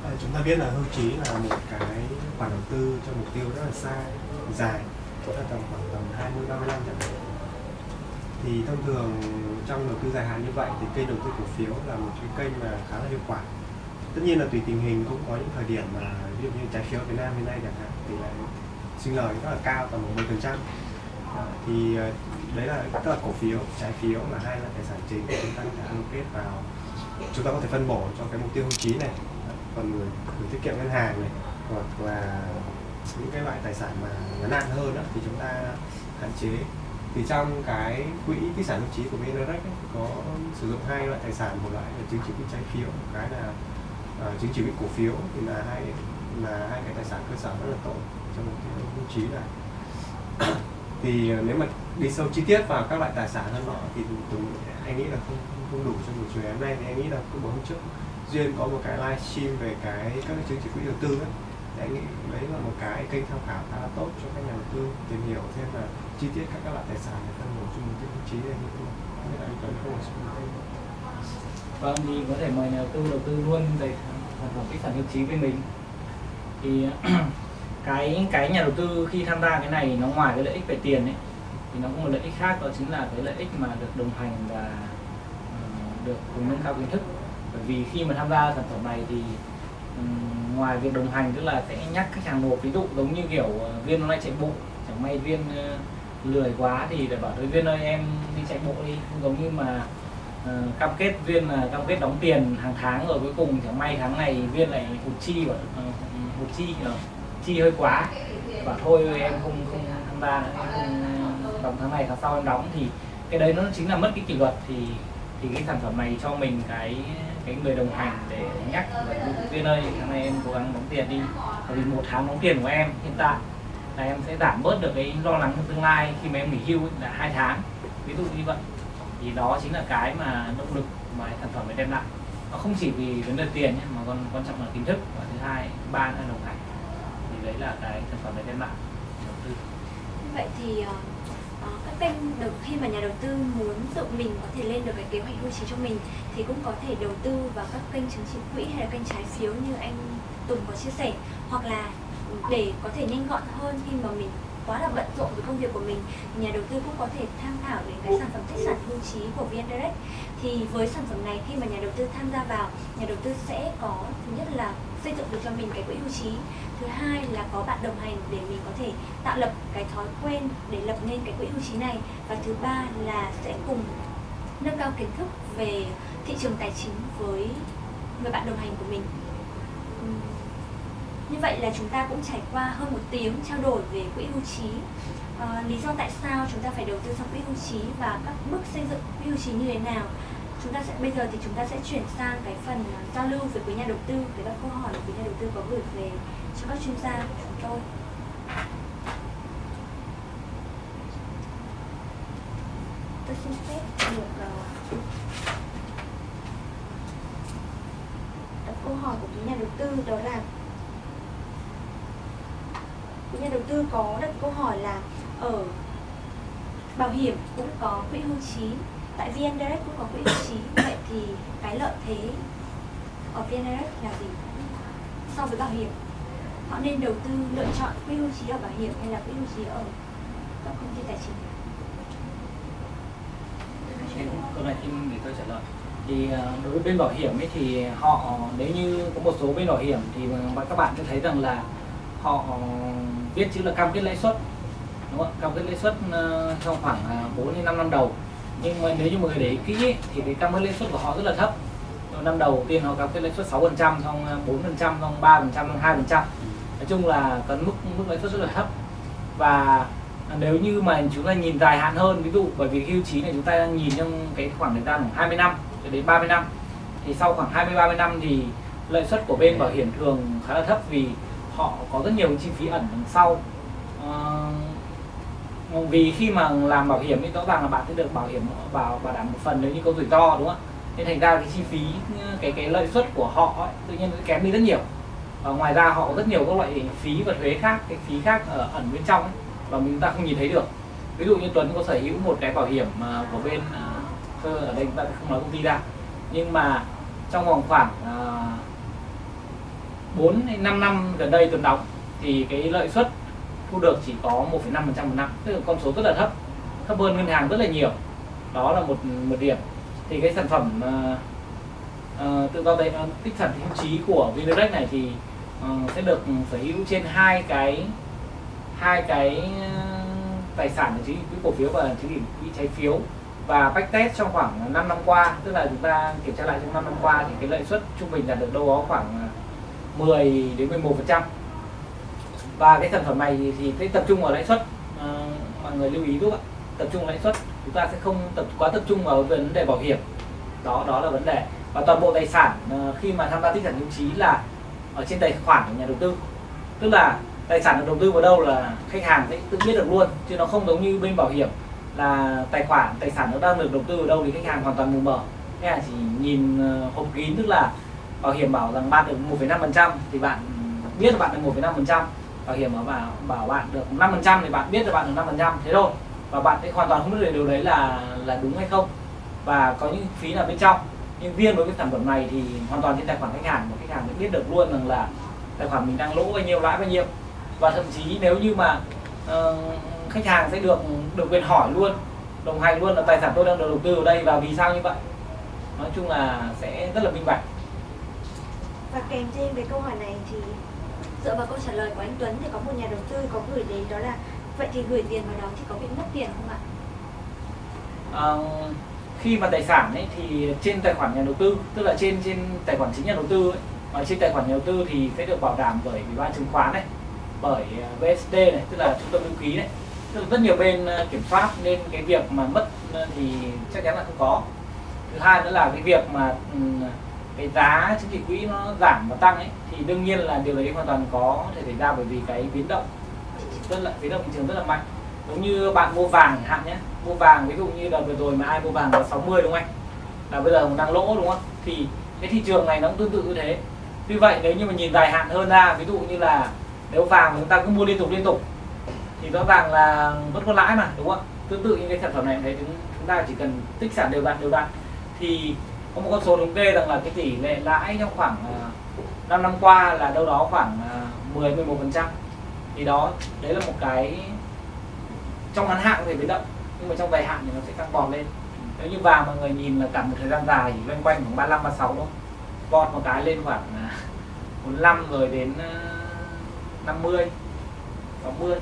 Ờ, chúng ta biết là hưu trí là một cái khoản đầu tư cho mục tiêu rất là xa, dài chúng ta tầm khoảng tầm 20 30 năm chẳng hạn. Thì thông thường trong đầu tư dài hạn như vậy thì kênh đầu tư cổ phiếu là một cái kênh mà khá là hiệu quả. Tất nhiên là tùy tình hình, cũng có những thời điểm mà ví dụ như trái phiếu Việt Nam hiện nay chẳng hạn thì là sinh lời rất là cao, tầm 10 phần trăm. Ờ, thì ờ, đấy là, tức là cổ phiếu, trái phiếu là hai loại tài sản chính, chúng ta có thể allocate vào, chúng ta có thể phân bổ cho cái mục tiêu hưu trí này còn gửi, gửi tiết kiệm ngân hàng này hoặc là những cái loại tài sản mà ngắn hạn hơn đó, thì chúng ta hạn chế. Thì trong cái quỹ tài sản hưu trí của VNREX ấy, có sử dụng hai loại tài sản một loại là chứng chỉ quỹ trái phiếu một cái là uh, chứng chỉ quỹ cổ phiếu thì là hai là hai cái tài sản cơ sở rất là tốt trong một cái hưu trí này. *coughs* Thì ờ, nếu mà đi sâu chi tiết vào các loại tài sản hơn nọ thì Tùng anh nghĩ là không không đủ cho buổi chiều hôm nay thì anh nghĩ là cứ bữa hôm trước duyên có một cái livestream về cái các cái chứng chỉ quỹ đầu tư ấy thì anh nghĩ đấy là một cái kênh tham khảo khá là tốt cho các nhà đầu tư tìm hiểu thêm là chi tiết các các loại tài sản để phân bổ chung một tiêu chí này như thế nào không biết anh Tuấn có một số thêm. Vâng thì có thể mời nhà đầu tư đầu tư luôn về sản phẩm tích sản hưu trí với mình. Thì *clears throat* cái cái nhà đầu tư khi tham gia cái này nó ngoài cái lợi ích về tiền ấy thì nó cũng một lợi ích khác đó chính là cái lợi ích mà được đồng hành và uh, được cùng nâng cao kiến thức bởi vì khi mà tham gia sản phẩm này thì um, ngoài việc đồng hành tức là sẽ nhắc khách hàng nộp ví dụ giống như kiểu uh, viên hôm nay chạy bộ chẳng may viên uh, lười quá thì để bảo đối viên ơi em đi chạy bộ đi. Không giống như mà uh, cam kết viên là cam kết đóng tiền hàng tháng rồi cuối cùng chẳng may tháng này viên lại hụt chi và uh, hụt chi uh, chi hơi quá. Bảo thôi em không không tham gia nữa em không đóng tháng này tháng sau em đóng. Thì cái đấy nó chính là mất cái kỷ luật thì thì cái sản phẩm này cho mình cái cái người đồng hành để nhắc là viên ơi tháng này em cố gắng đóng tiền đi bởi vì một tháng đóng tiền của em hiện tại là em sẽ giảm bớt được cái lo lắng trong tương lai khi mà em nghỉ hưu ấy, là hai tháng. Ví dụ như vậy. Thì đó chính là cái mà động lực mà sản phẩm này đem lại. Nó không chỉ vì vấn đề tiền nhé mà còn quan trọng là kiến thức. Và thứ hai ba là đồng hành. Thì đấy là cái sản phẩm này đem lại. Đầu tư. Vậy thì ờ, kênh đầu khi mà nhà đầu tư muốn tự mình có thể lên được cái kế hoạch hưu trí cho mình thì cũng có thể đầu tư vào các kênh chứng chỉ quỹ hay là kênh trái phiếu như anh Tùng có chia sẻ. Hoặc là để có thể nhanh gọn hơn khi mà mình quá là bận rộn với công việc của mình, nhà đầu tư cũng có thể tham khảo đến cái sản phẩm tích sản hưu trí của VN Direct. Thì với sản phẩm này, khi mà nhà đầu tư tham gia vào, nhà đầu tư sẽ có, thứ nhất là xây dựng được cho mình cái quỹ hưu trí, thứ hai là có bạn đồng hành để mình có thể tạo lập cái thói quen để lập nên cái quỹ hưu trí này, và thứ ba là sẽ cùng nâng cao kiến thức về thị trường tài chính với người bạn đồng hành của mình như vậy là chúng ta cũng trải qua hơn một tiếng trao đổi về quỹ hưu trí. À, lý do tại sao chúng ta phải đầu tư sang quỹ hưu trí và các bước xây dựng quỹ hưu trí như thế nào? Chúng ta sẽ bây giờ thì chúng ta sẽ chuyển sang cái phần ờ, giao lưu về quý nhà đầu tư về các câu hỏi của quý nhà đầu tư có gửi về cho các chuyên gia của chúng tôi. Tôi xin phép được ờ, đặt câu hỏi của quý nhà đầu tư đó là nhà đầu tư có đặt câu hỏi là ở bảo hiểm cũng có quỹ hưu trí, tại VN Direct cũng có quỹ hưu trí, vậy thì cái lợi thế ở VN Direct là gì? So với bảo hiểm, họ nên đầu tư lựa chọn quỹ hưu trí ở bảo hiểm hay là quỹ hưu trí ở các công ty tài chính? Câu này thì để tôi trả lời. Thì à, đối với bên bảo hiểm ấy thì họ, nếu như có một số bên bảo hiểm thì các bạn sẽ thấy rằng là họ viết chữ là cam kết lãi suất. Đúng không? cam kết lãi suất ờ, trong khoảng à, 4 đến 5 năm đầu. Nhưng mà nếu như mọi người để ý kỹ ấy, thì cái cam kết lãi suất của họ rất là thấp. Trong năm đầu tiên họ cam kết lãi suất 6 phần trăm xong ờ, 4 phần trăm xong 3 phần trăm xong 2 phần trăm. Nói chung là có mức mức lãi suất rất là thấp. Và nếu như mà chúng ta nhìn dài hạn hơn ví dụ bởi vì hưu trí này chúng ta đang nhìn trong cái khoảng thời gian khoảng 20 năm cho đến 30 năm thì sau khoảng 20 30 năm thì lợi suất của bên bảo hiểm thường khá là thấp vì họ có rất nhiều chi phí ẩn đằng sau. À, vì khi mà làm bảo hiểm thì rõ ràng là bạn sẽ được bảo hiểm bảo bảo đảm một phần nếu như có rủi ro đúng không? Ạ nên thành ra cái chi phí cái cái lợi suất của họ ấy, tự nhiên nó kém đi rất nhiều. Và ngoài ra họ có rất nhiều các loại phí và thuế khác cái phí khác ở ẩn bên trong ấy, và chúng ta không nhìn thấy được. Ví dụ như Tuấn có sở hữu một cái bảo hiểm ờ, của bên ờ, ở đây chúng ta không nói công ty ra. Nhưng mà trong vòng khoảng uh, 4 đến 5 năm gần đây Tuấn đóng thì cái lợi suất thu được chỉ có 1,5% một năm tức là con số rất là thấp thấp hơn ngân hàng rất là nhiều. Đó là một một điểm. Thì cái sản phẩm uh, uh, tự do đấy uh, ờ, tích sản hữu trí của Vindirect này thì uh, sẽ được sở hữu trên hai cái hai cái tài sản là chứng quỹ cổ phiếu và chỉ quỹ trái phiếu. Và backtest trong khoảng 5 năm qua tức là chúng ta kiểm tra lại trong 5 năm qua thì cái lợi suất trung bình đạt được đâu đó khoảng 10 đến 11 phần trăm. Và cái sản phẩm này thì sẽ tập trung vào lãi suất à, mọi người lưu ý giúp ạ. Tập trung lãi suất chúng ta sẽ không tập quá tập trung vào vấn đề bảo hiểm. Đó đó là vấn đề. Và toàn bộ tài sản à, khi mà tham gia tích sản hữu trí là ở trên tài khoản của nhà đầu tư. Tức là tài sản được đầu tư vào đâu là khách hàng sẽ tự biết được luôn chứ nó không giống như bên bảo hiểm là tài khoản tài sản nó đang được đầu tư vào đâu thì khách hàng hoàn toàn mù mờ. Khách hàng chỉ nhìn ờ, hộp kín tức là bảo hiểm bảo rằng bạn được 1,5% thì bạn biết là bạn được 1,5% bảo hiểm bảo bảo bạn được 5% thì bạn biết là bạn được 5% thế thôi. Và bạn sẽ hoàn toàn không biết được điều đấy là là đúng hay không. Và có những phí là bên trong. Nhưng riêng với cái sản phẩm này thì hoàn toàn trên tài khoản khách hàng một khách hàng sẽ biết được luôn rằng là tài khoản mình đang lỗ bao nhiêu lãi bao nhiêu. Và thậm chí nếu như mà uh, khách hàng sẽ được được quyền hỏi luôn đồng hành luôn là tài sản tôi đang được đầu tư ở đây và vì sao như vậy. Nói chung là sẽ rất là minh bạch và kèm thêm về câu hỏi này thì dựa vào câu trả lời của anh Tuấn thì có một nhà đầu tư có gửi đến đó là vậy thì gửi tiền vào đó thì có bị mất tiền không ạ? À, khi mà tài sản ấy thì trên tài khoản nhà đầu tư tức là trên trên tài khoản chính nhà đầu tư ấy, ở trên tài khoản nhà đầu tư thì sẽ được bảo đảm bởi ủy ban chứng khoán này bởi à, VSD này tức là trung tâm lưu ký này tức là rất nhiều bên à, kiểm soát nên cái việc mà mất à, thì chắc chắn là không có thứ hai nữa là cái việc mà ừ, cái giá chứng chỉ quỹ nó giảm và tăng ấy, thì đương nhiên là điều đấy hoàn toàn có thể xảy ra bởi vì cái biến động rất là, biến động thị trường rất là mạnh. Giống như bạn mua vàng hạn nhé, mua vàng ví dụ như đợt vừa rồi mà ai mua vàng là 60 đúng không anh? Là bây giờ cũng đang lỗ đúng không? Thì cái thị trường này nó cũng tương tự như thế. Tuy vậy nếu như mà nhìn dài hạn hơn ra, ví dụ như là nếu vàng chúng ta cứ mua liên tục liên tục, thì rõ ràng là vẫn có lãi mà, đúng không tương tự như cái sản phẩm này thấy chúng ta chỉ cần tích sản đều đặn đều đặn. Thì có một con số thống kê rằng là cái tỷ lệ lãi trong khoảng à, 5 năm qua là đâu đó khoảng à, 10 11 phần trăm. Thì đó, đấy là một cái trong ngắn hạn có thể biến động, nhưng mà trong dài hạn thì nó sẽ tăng vọt lên. Nếu như vàng mọi người nhìn là cả một thời gian dài thì loanh quanh khoảng 35 36 thôi. Vọt một cái lên khoảng à, 45 rồi đến 50 60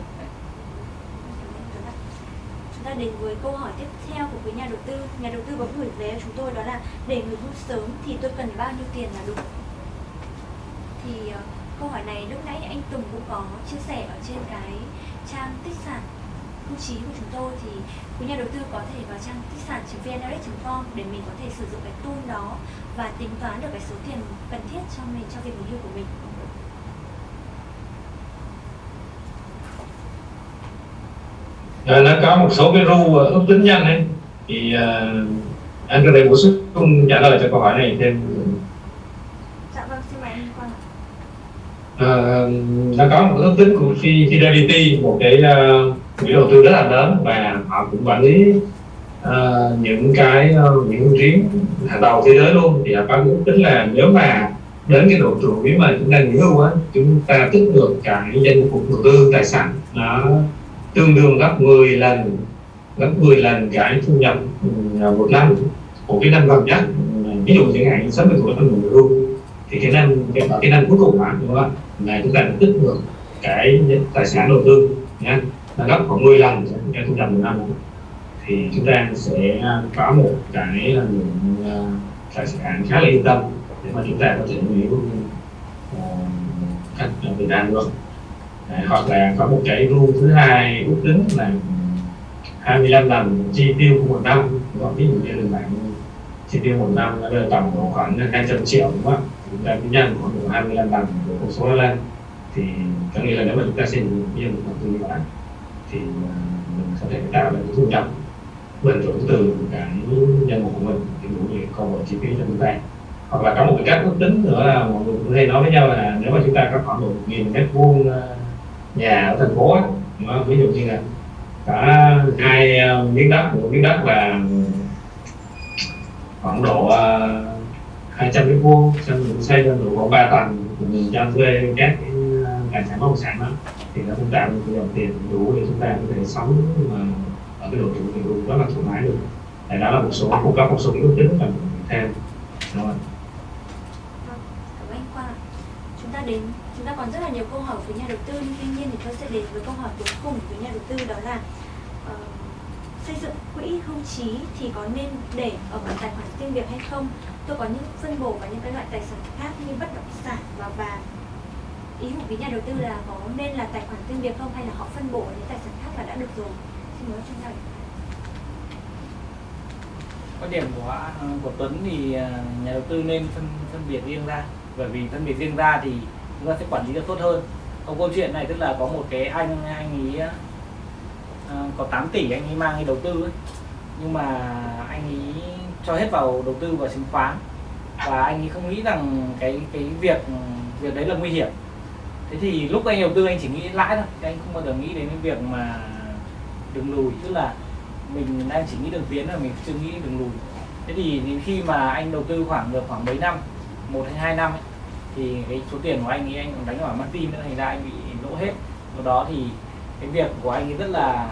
ta đến với câu hỏi tiếp theo của quý nhà đầu tư. Nhà đầu tư có gửi về chúng tôi đó là để người hưu sớm thì tôi cần bao nhiêu tiền là đủ? Thì ờ, câu hỏi này lúc nãy anh Tùng cũng có chia sẻ ở trên cái trang tích sản hưu trí của chúng tôi. Thì quý nhà đầu tư có thể vào trang tích sản vnrx.com để mình có thể sử dụng cái tool đó và tính toán được cái số tiền cần thiết cho mình, cho việc nghỉ hưu của mình. Rồi nó có một số cái rule ước tính nhanh ấy. Thì uh, anh có thể bổ sung trả lời cho câu hỏi này thêm. Uh, nó có một ước tính của Fidelity một cái uh, quỹ đầu tư rất là lớn và họ cũng quản lý uh, những cái uh, những chuyến hàng đầu thế giới luôn. Thì họ có ước tính là nếu mà đến cái độ tuổi mà chúng ta nghỉ hưu á chúng ta tích được cái danh mục đầu tư tài sản nó tương đương gấp 10 lần gấp 10 lần cái thu nhập ừ, một năm của cái năm gần nhất. Ví dụ chẳng hạn 60 tuổi năm nghỉ hưu thì cái năm cái, cái năm cuối cùng đúng không ạ? Là chúng ta tích được cái tài sản đầu tư nha. Là gấp khoảng 10 lần cái thu nhập một năm. Thì chúng ta sẽ có một cái lượng ờ, tài sản khá là yên tâm để mà chúng ta có thể nghỉ hưu ờ, cách Việt Nam luôn à, hoặc là có một cái rule thứ hai ước tính là 25 lần chi tiêu của một năm. Ví dụ như là bạn chi tiêu một năm nó rơi tầm khoảng 200 triệu đúng không? Ạ chúng ta cứ nhân khoảng độ 25 lần của con số đó lên. Thì có nghĩa là nếu mà chúng ta xây dựng một một đầu tư như vậy thì à, mình có thể tạo được thu nhập bền vững từ cái nhân mục của mình thì đủ để cover chi phí cho chúng ta. Hoặc là có một cái cách ước tính nữa là mọi người cũng hay nói với nhau là nếu mà chúng ta có khoảng một nghìn mét vuông à, nhà ở thành phố á, ví dụ như là cả hai ờ, miếng đất một miếng đất là khoảng độ ờ, hai 200 mét vuông xong mình xây lên độ khoảng 3 tầng mình cho thuê các cái ờ, tài sản bất động sản đó thì nó cũng tạo được cái dòng tiền đủ để chúng ta có thể sống mà ở cái độ tuổi thì cũng rất là thoải mái được tại đó là một số cung cấp một số yếu tính mà mình thêm đúng không? Vâng, cảm ơn anh Quang ạ. Chúng ta đến ta còn rất là nhiều câu hỏi với nhà đầu tư nhưng tuy nhiên thì tôi sẽ đến với câu hỏi cuối cùng với nhà đầu tư đó là uh, xây dựng quỹ hưu trí thì có nên để ở một tài khoản riêng biệt hay không? Tôi có những phân bổ và những cái loại tài sản khác như bất động sản và vàng. Ý của quý nhà đầu tư là có nên là tài khoản riêng biệt không hay là họ phân bổ những tài sản khác là đã được rồi? Xin mời chuyên gia. quan điểm của à, của Tuấn thì à, nhà đầu tư nên phân phân biệt riêng ra bởi vì phân biệt riêng ra thì chúng ta sẽ quản lý được tốt hơn. Còn câu chuyện này tức là có một cái anh anh ấy uh, có 8 tỷ anh ấy mang đi đầu tư ấy. nhưng mà anh ấy cho hết vào đầu tư vào chứng khoán. Và anh ấy không nghĩ rằng cái cái việc việc đấy là nguy hiểm. Thế thì lúc anh đầu tư anh chỉ nghĩ lãi thôi. Anh không bao giờ nghĩ đến cái việc mà đường lùi. Tức là mình đang chỉ nghĩ đường tiến là mình chưa nghĩ đường lùi. Thế thì khi mà anh đầu tư khoảng được khoảng mấy năm một hay hai năm ấy, thì cái số tiền của anh ấy anh còn đánh vào Martin nữa thành ra anh bị lỗ hết. Do đó thì cái việc của anh ấy rất là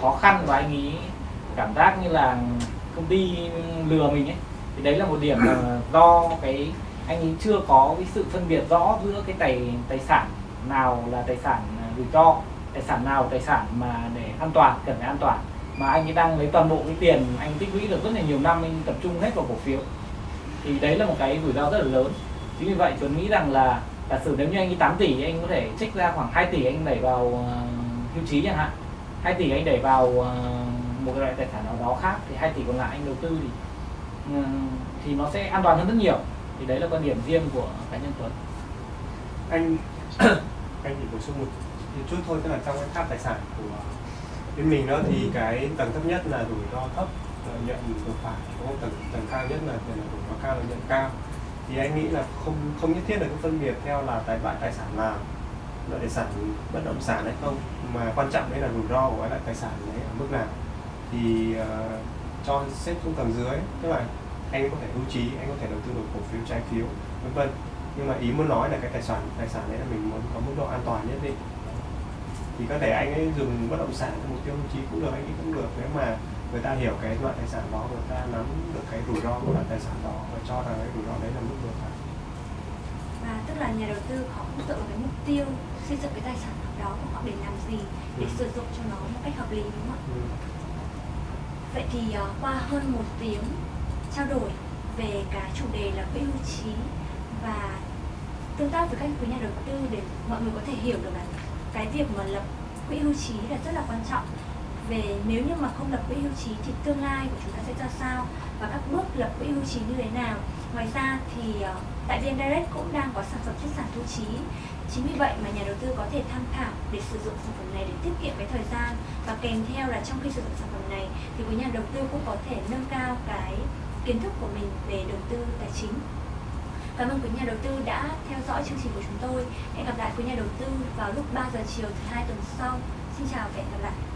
khó khăn và anh ấy cảm giác như là công ty lừa mình ấy. Thì đấy là một điểm là *coughs* do cái anh ấy chưa có cái sự phân biệt rõ giữa cái tài tài sản nào là tài sản rủi ro tài sản nào tài sản mà để an toàn cần phải an toàn. Mà anh ấy đang lấy toàn bộ cái tiền anh tích lũy được rất là nhiều năm anh tập trung hết vào cổ phiếu. Thì đấy là một cái rủi ro rất là lớn chính vì vậy Tuấn nghĩ rằng là giả sử nếu như anh ấy 8 tỷ anh có thể trích ra khoảng 2 tỷ anh đẩy vào uh, hưu trí chẳng hạn. 2 tỷ anh đẩy vào uh, một cái loại tài sản nào đó khác thì 2 tỷ còn lại anh đầu tư thì uh, thì nó sẽ an toàn hơn rất nhiều. Thì đấy là quan điểm riêng của cá nhân Tuấn. Anh *coughs* anh chỉ bổ sung một chút thôi tức là trong cái tháp tài sản của bên mình đó thì cái tầng thấp nhất là rủi ro thấp lợi nhuận vừa phải có tầng tầng cao nhất là là rủi ro cao lợi nhuận cao thì anh nghĩ là không không nhất thiết là cứ phân biệt theo là tài loại tài sản nào loại tài sản bất động sản hay không. Mà quan trọng đấy là rủi ro của cái loại tài sản đấy ở mức nào. Thì uh, cho xếp xuống tầng dưới tức là anh có thể hưu trí anh có thể đầu tư vào cổ phiếu trái phiếu vân vân. Nhưng mà ý muốn nói là cái tài sản tài sản đấy là mình muốn có mức độ an toàn nhất định. Thì có thể anh ấy dùng bất động sản cho mục tiêu hưu trí cũng được anh ấy cũng được. Nếu mà người ta hiểu cái loại tài sản đó người ta nắm được cái rủi ro của loại tài sản đó và cho rằng cái rủi ro đấy là mức vừa phải và tức là nhà đầu tư họ cũng dựa vào cái mục tiêu xây dựng cái tài sản đó của họ để làm gì để Ừ. sử dụng cho nó một cách hợp lý đúng không ạ ừ. vậy thì ờ, qua hơn một tiếng trao đổi về cái chủ đề là quỹ hưu trí và tương tác với các quý nhà đầu tư để mọi người có thể hiểu được là cái việc mà lập quỹ hưu trí là rất là quan trọng về nếu như mà không lập quỹ hưu trí thì tương lai của chúng ta sẽ ra sao và các bước lập quỹ hưu trí như thế nào ngoài ra thì ờ, tại VN Direct cũng đang có sản phẩm chất sản hưu trí chính vì vậy mà nhà đầu tư có thể tham khảo để sử dụng sản phẩm này để tiết kiệm cái thời gian và kèm theo là trong khi sử dụng sản phẩm này thì quý nhà đầu tư cũng có thể nâng cao cái kiến thức của mình về đầu tư tài chính Cảm ơn quý nhà đầu tư đã theo dõi chương trình của chúng tôi. Hẹn gặp lại quý nhà đầu tư vào lúc 3 giờ chiều thứ hai tuần sau. Xin chào và hẹn gặp lại.